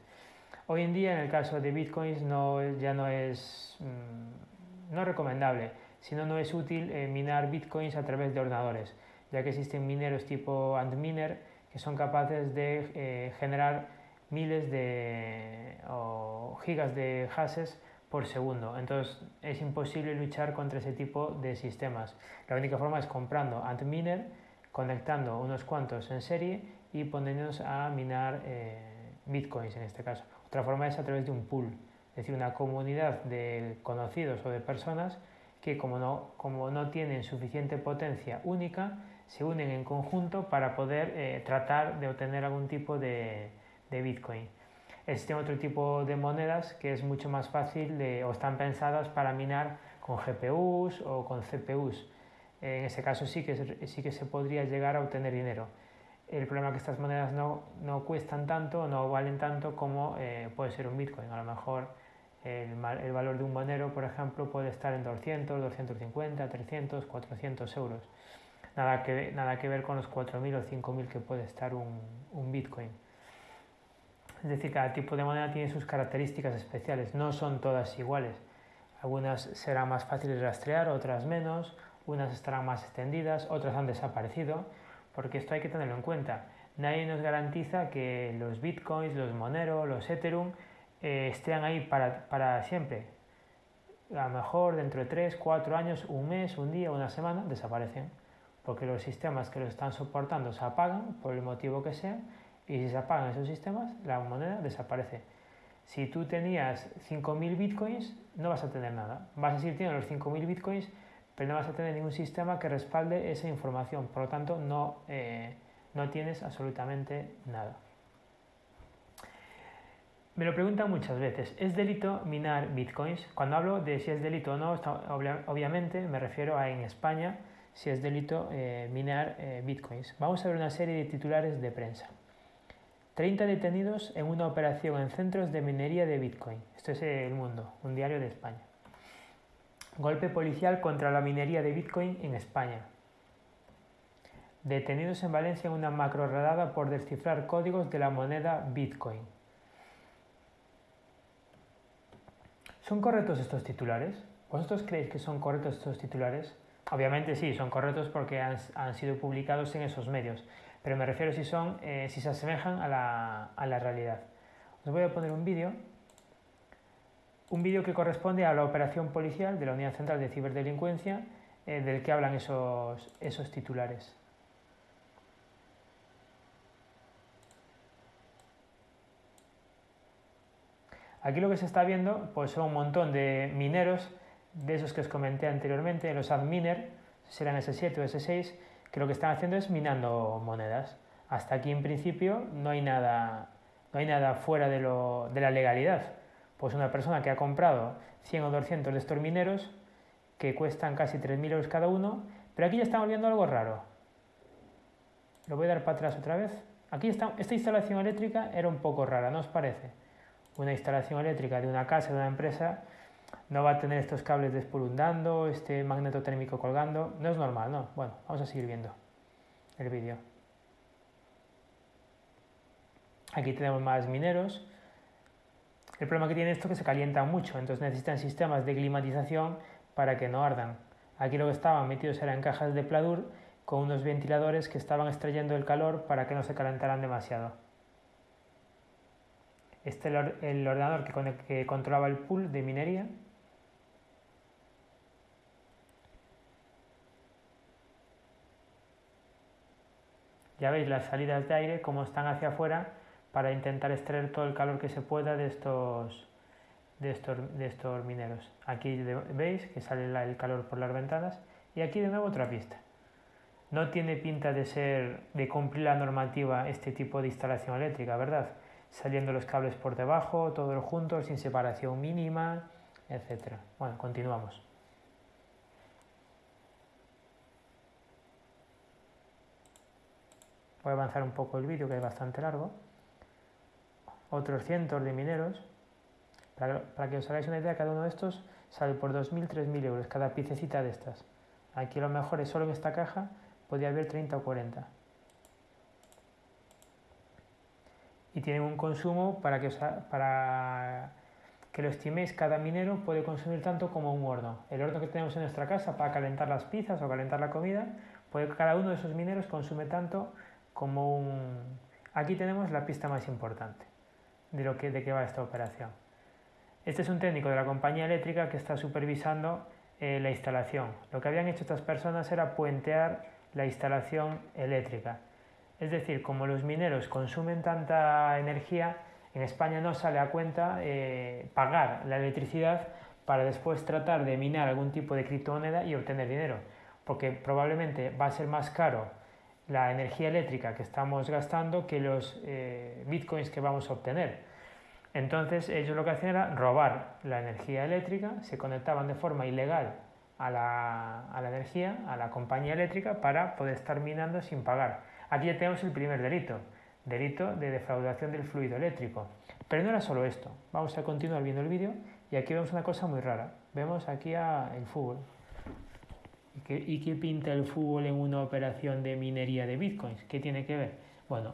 Hoy en día, en el caso de bitcoins, no, ya no es mm, no recomendable, sino no es útil eh, minar bitcoins a través de ordenadores, ya que existen mineros tipo Antminer que son capaces de eh, generar miles de o gigas de hashes por segundo. Entonces es imposible luchar contra ese tipo de sistemas. La única forma es comprando Antminer, conectando unos cuantos en serie y poniéndonos a minar eh, bitcoins en este caso. Otra forma es a través de un pool, es decir, una comunidad de conocidos o de personas que como no, como no tienen suficiente potencia única, se unen en conjunto para poder eh, tratar de obtener algún tipo de, de bitcoin. Existe otro tipo de monedas que es mucho más fácil de, o están pensadas para minar con GPUs o con CPUs. En ese caso sí que, sí que se podría llegar a obtener dinero. El problema es que estas monedas no, no cuestan tanto, no valen tanto como eh, puede ser un Bitcoin. A lo mejor el, el, valor de un monero, por ejemplo, puede estar en 200, 250, 300, 400 euros. Nada que, nada que ver con los 4.000 o 5.000 que puede estar un, un Bitcoin. Es decir, cada tipo de moneda tiene sus características especiales, no son todas iguales. Algunas serán más fáciles de rastrear, otras menos, unas estarán más extendidas, otras han desaparecido porque esto hay que tenerlo en cuenta. Nadie nos garantiza que los bitcoins, los Monero, los Ethereum eh, estén ahí para, para siempre. A lo mejor dentro de 3, 4 años, un mes, un día, una semana, desaparecen. Porque los sistemas que los están soportando se apagan por el motivo que sea y si se apagan esos sistemas, la moneda desaparece. Si tú tenías 5.000 bitcoins, no vas a tener nada. Vas a seguir teniendo los 5.000 bitcoins, pero no vas a tener ningún sistema que respalde esa información, por lo tanto no, eh, no tienes absolutamente nada. Me lo preguntan muchas veces, ¿es delito minar bitcoins? Cuando hablo de si es delito o no, obviamente me refiero a en España si es delito eh, minar eh, bitcoins. Vamos a ver una serie de titulares de prensa. 30 detenidos en una operación en centros de minería de bitcoin. Esto es El Mundo, un diario de España. Golpe policial contra la minería de Bitcoin en España. Detenidos en Valencia en una macro redada por descifrar códigos de la moneda Bitcoin. ¿Son correctos estos titulares? ¿Vosotros creéis que son correctos estos titulares? Obviamente sí, son correctos porque han, sido publicados en esos medios, pero me refiero si, son, eh, si se asemejan a la, a la realidad. Os voy a poner un vídeo un vídeo que corresponde a la operación policial de la Unidad Central de Ciberdelincuencia eh, del que hablan esos, esos titulares. Aquí lo que se está viendo pues son un montón de mineros, de esos que os comenté anteriormente, los adminer, serán S7 o S6, que lo que están haciendo es minando monedas. Hasta aquí en principio no hay nada, no hay nada fuera de, lo, de la legalidad pues una persona que ha comprado 100 o 200 de estos mineros que cuestan casi 3.000 euros cada uno, pero aquí ya estamos viendo algo raro. Lo voy a dar para atrás otra vez. Aquí está, esta instalación eléctrica era un poco rara, ¿no os parece? Una instalación eléctrica de una casa, de una empresa, no va a tener estos cables despolundando, este magneto térmico colgando, no es normal, ¿no? Bueno, vamos a seguir viendo el vídeo. Aquí tenemos más mineros, el problema que tiene esto es que se calientan mucho, entonces necesitan sistemas de climatización para que no ardan. Aquí lo que estaban metidos eran cajas de pladur con unos ventiladores que estaban extrayendo el calor para que no se calentaran demasiado. Este es el ordenador que, que controlaba el pool de minería. Ya veis las salidas de aire, cómo están hacia afuera para intentar extraer todo el calor que se pueda de estos, de estos, de estos mineros. Aquí veis que sale el calor por las ventanas y aquí de nuevo otra pista. No tiene pinta de ser de cumplir la normativa este tipo de instalación eléctrica, ¿verdad? Saliendo los cables por debajo, todos juntos, sin separación mínima, etc. Bueno, continuamos. Voy a avanzar un poco el vídeo que es bastante largo. Otros cientos de mineros. Para, que os hagáis una idea, cada uno de estos sale por 2.000, 3.000 euros, cada piececita de estas. Aquí lo mejor es solo en esta caja podría haber 30 o 40. Y tienen un consumo para que, para que lo estiméis, cada minero puede consumir tanto como un horno. El horno que tenemos en nuestra casa para calentar las pizzas o calentar la comida, puede, cada uno de esos mineros consume tanto como un... Aquí tenemos la pista más importante de, lo que, de qué va esta operación. Este es un técnico de la compañía eléctrica que está supervisando eh, la instalación. Lo que habían hecho estas personas era puentear la instalación eléctrica. Es decir, como los mineros consumen tanta energía, en España no sale a cuenta eh, pagar la electricidad para después tratar de minar algún tipo de criptomoneda y obtener dinero, porque probablemente va a ser más caro la energía eléctrica que estamos gastando que los eh, bitcoins que vamos a obtener. Entonces ellos lo que hacían era robar la energía eléctrica, se conectaban de forma ilegal a la, a la, energía, a la compañía eléctrica, para poder estar minando sin pagar. Aquí ya tenemos el primer delito, delito de defraudación del fluido eléctrico. Pero no era solo esto. Vamos a continuar viendo el vídeo y aquí vemos una cosa muy rara. Vemos aquí a el fútbol. ¿Y qué, ¿Y qué pinta el fútbol en una operación de minería de bitcoins? ¿Qué tiene que ver? Bueno,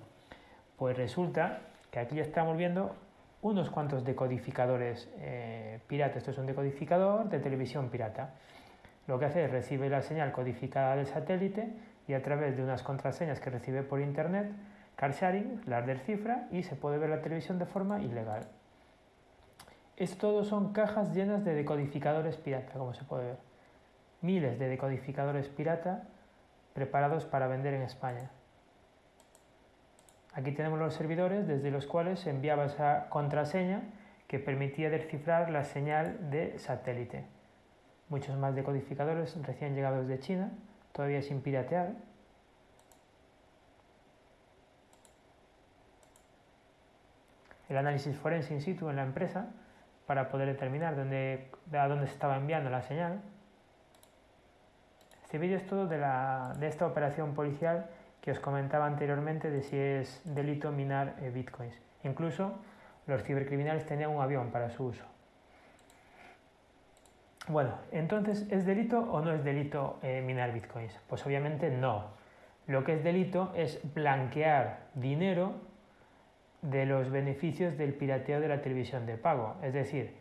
pues resulta que aquí estamos viendo unos cuantos decodificadores eh, piratas. Esto es un decodificador de televisión pirata. Lo que hace es recibe la señal codificada del satélite y a través de unas contraseñas que recibe por internet, car sharing, las descifra y se puede ver la televisión de forma ilegal. Esto todo son cajas llenas de decodificadores pirata, como se puede ver. Miles de decodificadores pirata preparados para vender en España. Aquí tenemos los servidores desde los cuales se enviaba esa contraseña que permitía descifrar la señal de satélite muchos más decodificadores recién llegados de China, todavía sin piratear. El análisis forense in situ en la empresa para poder determinar dónde, a dónde se estaba enviando la señal. Este vídeo es todo de, esta operación policial que os comentaba anteriormente de si es delito minar eh, bitcoins. Incluso los cibercriminales tenían un avión para su uso. Bueno, entonces, ¿es delito o no es delito eh, minar bitcoins? Pues obviamente no. Lo que es delito es blanquear dinero de los beneficios del pirateo de la televisión de pago. Es decir,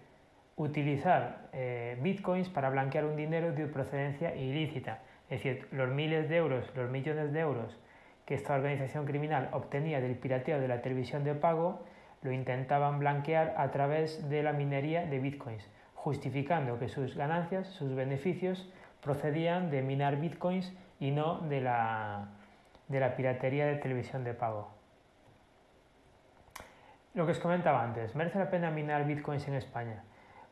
utilizar eh, bitcoins para blanquear un dinero de procedencia ilícita. Es decir, los miles de euros, los millones de euros que esta organización criminal obtenía del pirateo de la televisión de pago, lo intentaban blanquear a través de la minería de bitcoins justificando que sus ganancias, sus beneficios, procedían de minar bitcoins y no de la, de la piratería de televisión de pago. Lo que os comentaba antes, ¿merece la pena minar bitcoins en España?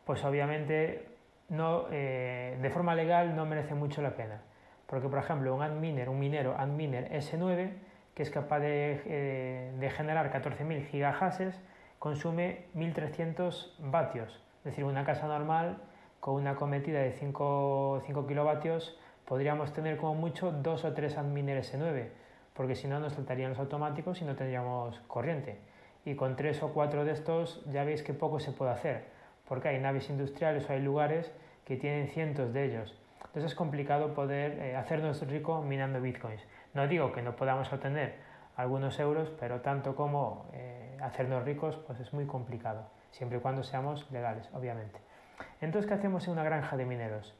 Pues obviamente no, eh, de forma legal no merece mucho la pena. Porque, por ejemplo, un adminer, un minero adminer S9, que es capaz de, eh, de generar 14.000 gigahashes, consume 1.300 vatios. Es decir, una casa normal con una cometida de 5, 5 kilovatios podríamos tener como mucho dos o tres adminer S9, porque si no nos saltarían los automáticos y no tendríamos corriente. Y con tres o cuatro de estos ya veis que poco se puede hacer, porque hay naves industriales o hay lugares que tienen cientos de ellos. Entonces es complicado poder eh, hacernos rico minando bitcoins. No digo que no podamos obtener algunos euros, pero tanto como eh, hacernos ricos, pues es muy complicado siempre y cuando seamos legales, obviamente. Entonces, ¿qué hacemos en una granja de mineros?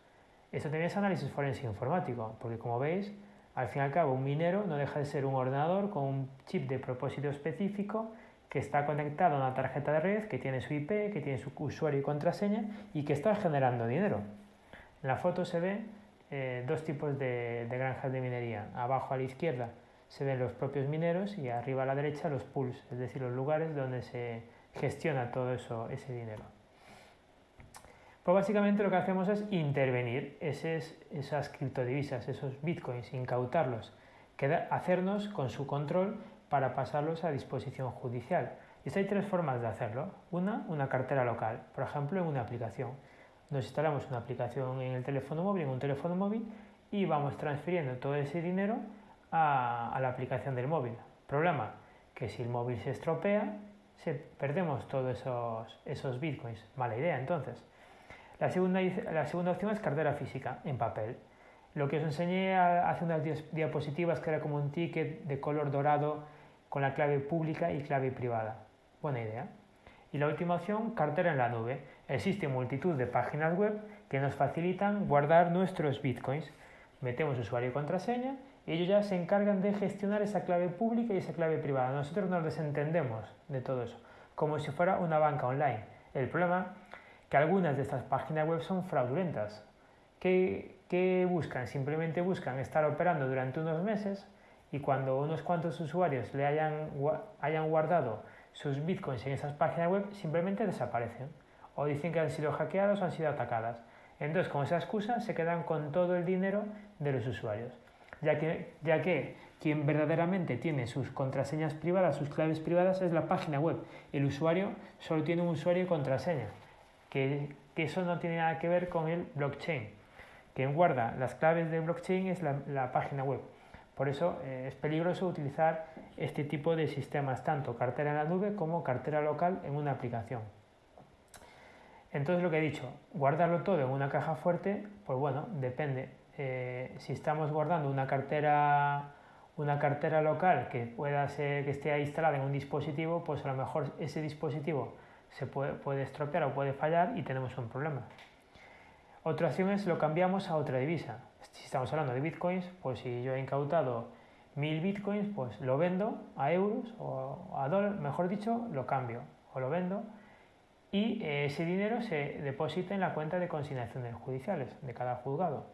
Esto también es análisis forense informático, porque como veis, al fin y al cabo, un minero no deja de ser un ordenador con un chip de propósito específico que está conectado a una tarjeta de red, que tiene su IP, que tiene su usuario y contraseña y que está generando dinero. En la foto se ve eh, dos tipos de, de, granjas de minería. Abajo a la izquierda se ven los propios mineros y arriba a la derecha los pools, es decir, los lugares donde se gestiona todo eso, ese dinero. Pues básicamente lo que hacemos es intervenir esas criptodivisas, esos bitcoins, incautarlos, hacernos con su control para pasarlos a disposición judicial. Y hay tres formas de hacerlo. Una, una cartera local, por ejemplo, en una aplicación. Nos instalamos una aplicación en el teléfono móvil, en un teléfono móvil, y vamos transfiriendo todo ese dinero a, la aplicación del móvil. Problema, que si el móvil se estropea, se, perdemos todos esos, bitcoins. Mala idea, entonces. La segunda, la segunda opción es cartera física, en papel. Lo que os enseñé hace unas diapositivas que era como un ticket de color dorado con la clave pública y clave privada. Buena idea. Y la última opción, cartera en la nube. Existe multitud de páginas web que nos facilitan guardar nuestros bitcoins. Metemos usuario y contraseña y ellos ya se encargan de gestionar esa clave pública y esa clave privada. Nosotros nos desentendemos de todo eso, como si fuera una banca online. El problema es que algunas de estas páginas web son fraudulentas. ¿Qué, ¿Qué buscan? Simplemente buscan estar operando durante unos meses y cuando unos cuantos usuarios le hayan, hayan guardado sus bitcoins en esas páginas web, simplemente desaparecen o dicen que han sido hackeados o han sido atacadas. Entonces, con esa excusa, se quedan con todo el dinero de los usuarios, ya que, ya que quien verdaderamente tiene sus contraseñas privadas, sus claves privadas, es la página web. El usuario solo tiene un usuario y contraseña, que, eso no tiene nada que ver con el blockchain. Quien guarda las claves de blockchain es la, página web. Por eso eh, es peligroso utilizar este tipo de sistemas, tanto cartera en la nube como cartera local en una aplicación. Entonces lo que he dicho, guardarlo todo en una caja fuerte, pues bueno, depende. Eh, si estamos guardando una cartera, una cartera local que pueda ser que esté instalada en un dispositivo, pues a lo mejor ese dispositivo se puede, puede estropear o puede fallar y tenemos un problema. Otra opción es lo cambiamos a otra divisa. Si estamos hablando de bitcoins, pues si yo he incautado mil bitcoins, pues lo vendo a euros o a dólares, mejor dicho, lo cambio o lo vendo y ese dinero se deposita en la cuenta de consignaciones judiciales de cada juzgado.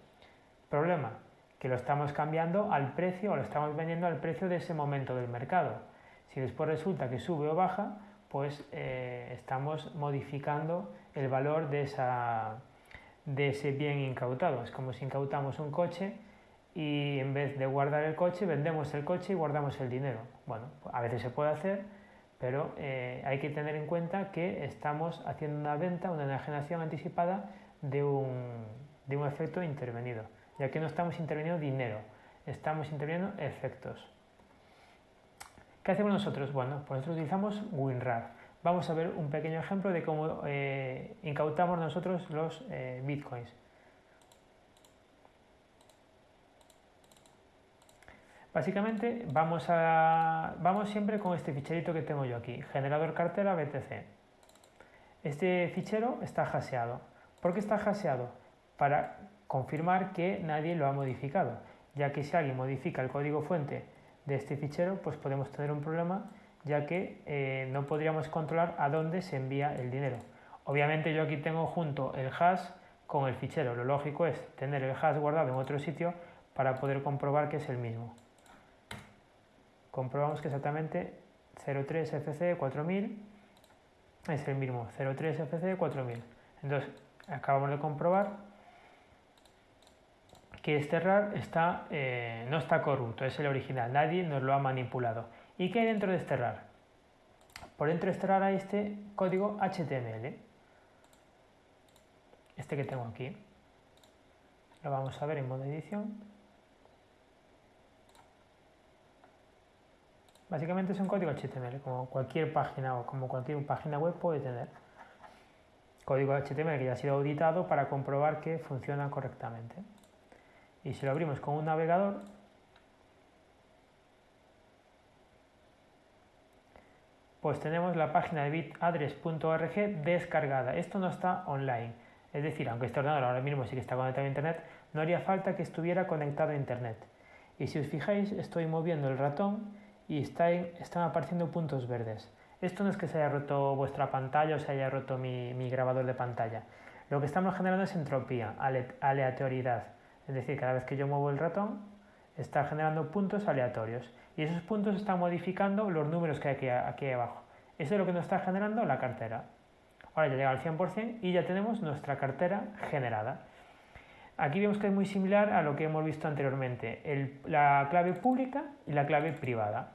Problema, que lo estamos cambiando al precio o lo estamos vendiendo al precio de ese momento del mercado. Si después resulta que sube o baja, pues eh, estamos modificando el valor de esa, de ese bien incautado. Es como si incautamos un coche y en vez de guardar el coche, vendemos el coche y guardamos el dinero. Bueno, a veces se puede hacer, pero eh, hay que tener en cuenta que estamos haciendo una venta, una enajenación anticipada de un, de un efecto intervenido, ya que no estamos interviniendo dinero, estamos interviniendo efectos. ¿Qué hacemos nosotros? Bueno, pues nosotros utilizamos WinRAR vamos a ver un pequeño ejemplo de cómo eh, incautamos nosotros los eh, bitcoins. Básicamente vamos, a, vamos siempre con este ficherito que tengo yo aquí, generador cartera BTC. Este fichero está haseado. ¿Por qué está haseado? Para confirmar que nadie lo ha modificado, ya que si alguien modifica el código fuente de este fichero, pues podemos tener un problema ya que eh, no podríamos controlar a dónde se envía el dinero. Obviamente yo aquí tengo junto el hash con el fichero. Lo lógico es tener el hash guardado en otro sitio para poder comprobar que es el mismo. Comprobamos que exactamente 03FC4000 es el mismo, 03FC4000. Entonces, acabamos de comprobar que este RAR está, eh, no está corrupto, es el original, nadie nos lo ha manipulado. ¿Y qué hay dentro de este RAR? Por dentro de este RAR hay este código HTML, este que tengo aquí. Lo vamos a ver en modo edición. Básicamente es un código HTML, como cualquier página o como cualquier página web puede tener. Código HTML que ya ha sido auditado para comprobar que funciona correctamente. Y si lo abrimos con un navegador, pues tenemos la página de bitaddress.org descargada. Esto no está online. Es decir, aunque este ordenador ahora mismo sí que está conectado a Internet, no haría falta que estuviera conectado a Internet. Y si os fijáis, estoy moviendo el ratón y están apareciendo puntos verdes. Esto no es que se haya roto vuestra pantalla o se haya roto mi grabador de pantalla. Lo que estamos generando es entropía, aleatoriedad. Es decir, cada vez que yo muevo el ratón, está generando puntos aleatorios y esos puntos están modificando los números que hay aquí, abajo. Eso es lo que nos está generando la cartera. Ahora ya llega al 100% y ya tenemos nuestra cartera generada. Aquí vemos que es muy similar a lo que hemos visto anteriormente, la clave pública y la clave privada.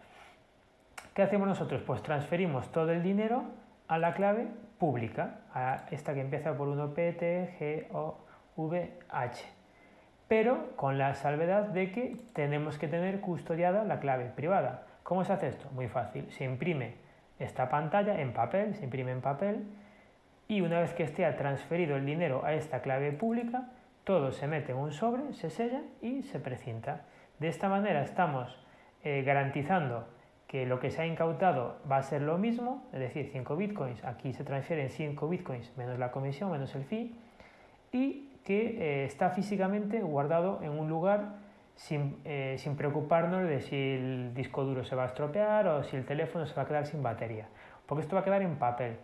¿Qué hacemos nosotros? Pues transferimos todo el dinero a la clave pública, a esta que empieza por 1 P, T, G. Pero con la salvedad de que tenemos que tener custodiada la clave privada. ¿Cómo se hace esto? Muy fácil. Se imprime esta pantalla en papel, se imprime en papel y una vez que esté transferido el dinero a esta clave pública, todo se mete en un sobre, se sella y se precinta. De esta manera estamos eh, garantizando que lo que se ha incautado va a ser lo mismo, es decir, 5 bitcoins, aquí se transfieren 5 bitcoins menos la comisión, menos el fee, y que eh, está físicamente guardado en un lugar sin, eh, sin, preocuparnos de si el disco duro se va a estropear o si el teléfono se va a quedar sin batería, porque esto va a quedar en papel.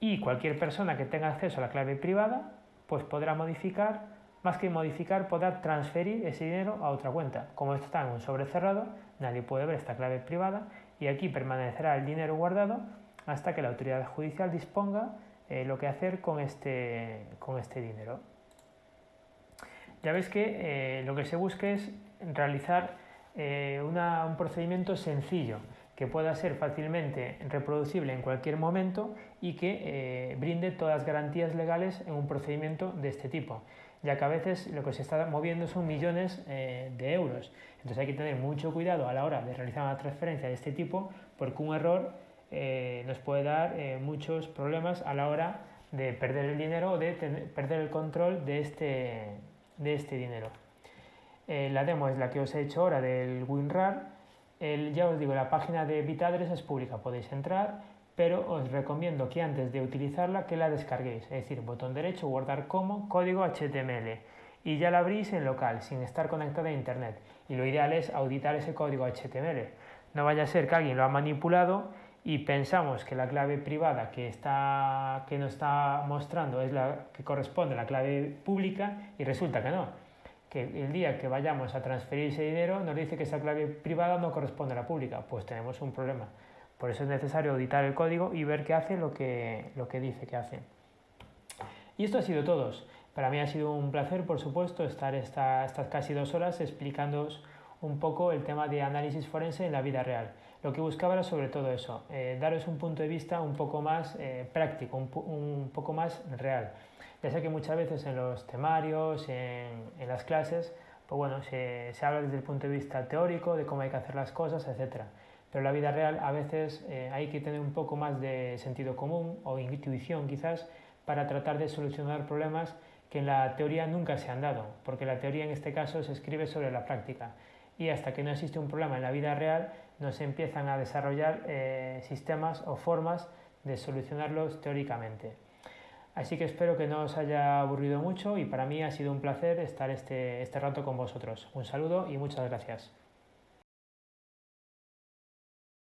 Y cualquier persona que tenga acceso a la clave privada, pues podrá modificar más que modificar, podrá transferir ese dinero a otra cuenta. Como esto está en un sobre cerrado, nadie puede ver esta clave privada y aquí permanecerá el dinero guardado hasta que la autoridad judicial disponga eh, lo que hacer con este, con este dinero. Ya veis que eh, lo que se busca es realizar eh, un procedimiento sencillo que pueda ser fácilmente reproducible en cualquier momento y que brinde todas las garantías legales en un procedimiento de este tipo ya que a veces lo que se está moviendo son millones eh, de euros. Entonces hay que tener mucho cuidado a la hora de realizar una transferencia de este tipo, porque un error eh, nos puede dar eh, muchos problemas a la hora de perder el dinero o de perder el control de este, de este dinero. la demo es la que os he hecho ahora del WinRAR. ya os digo, la página de Bitadres es pública, podéis entrar pero os recomiendo que antes de utilizarla que la descarguéis, es decir, botón derecho, guardar como, código HTML y ya la abrís en local sin estar conectada a internet y lo ideal es auditar ese código HTML. No vaya a ser que alguien lo ha manipulado y pensamos que la clave privada que, está, que nos está mostrando es la que corresponde a la clave pública y resulta que no, que el día que vayamos a transferir ese dinero nos dice que esa clave privada no corresponde a la pública, pues tenemos un problema. Por eso es necesario auditar el código y ver qué hace lo que, lo que dice que hace. Y esto ha sido todo. Para mí ha sido un placer, por supuesto, estar estas casi dos horas explicándoos un poco el tema de análisis forense en la vida real. Lo que buscaba era sobre todo eso, eh, daros un punto de vista un poco más eh, práctico, un, poco más real. Ya sé que muchas veces en los temarios, en, en las clases, pues bueno, se, se, habla desde el punto de vista teórico, de cómo hay que hacer las cosas, etcétera pero en la vida real a veces eh, hay que tener un poco más de sentido común o intuición quizás para tratar de solucionar problemas que en la teoría nunca se han dado, porque la teoría en este caso se escribe sobre la práctica y hasta que no existe un problema en la vida real no se empiezan a desarrollar eh, sistemas o formas de solucionarlos teóricamente. Así que espero que no os haya aburrido mucho y para mí ha sido un placer estar este, este rato con vosotros. Un saludo y muchas gracias.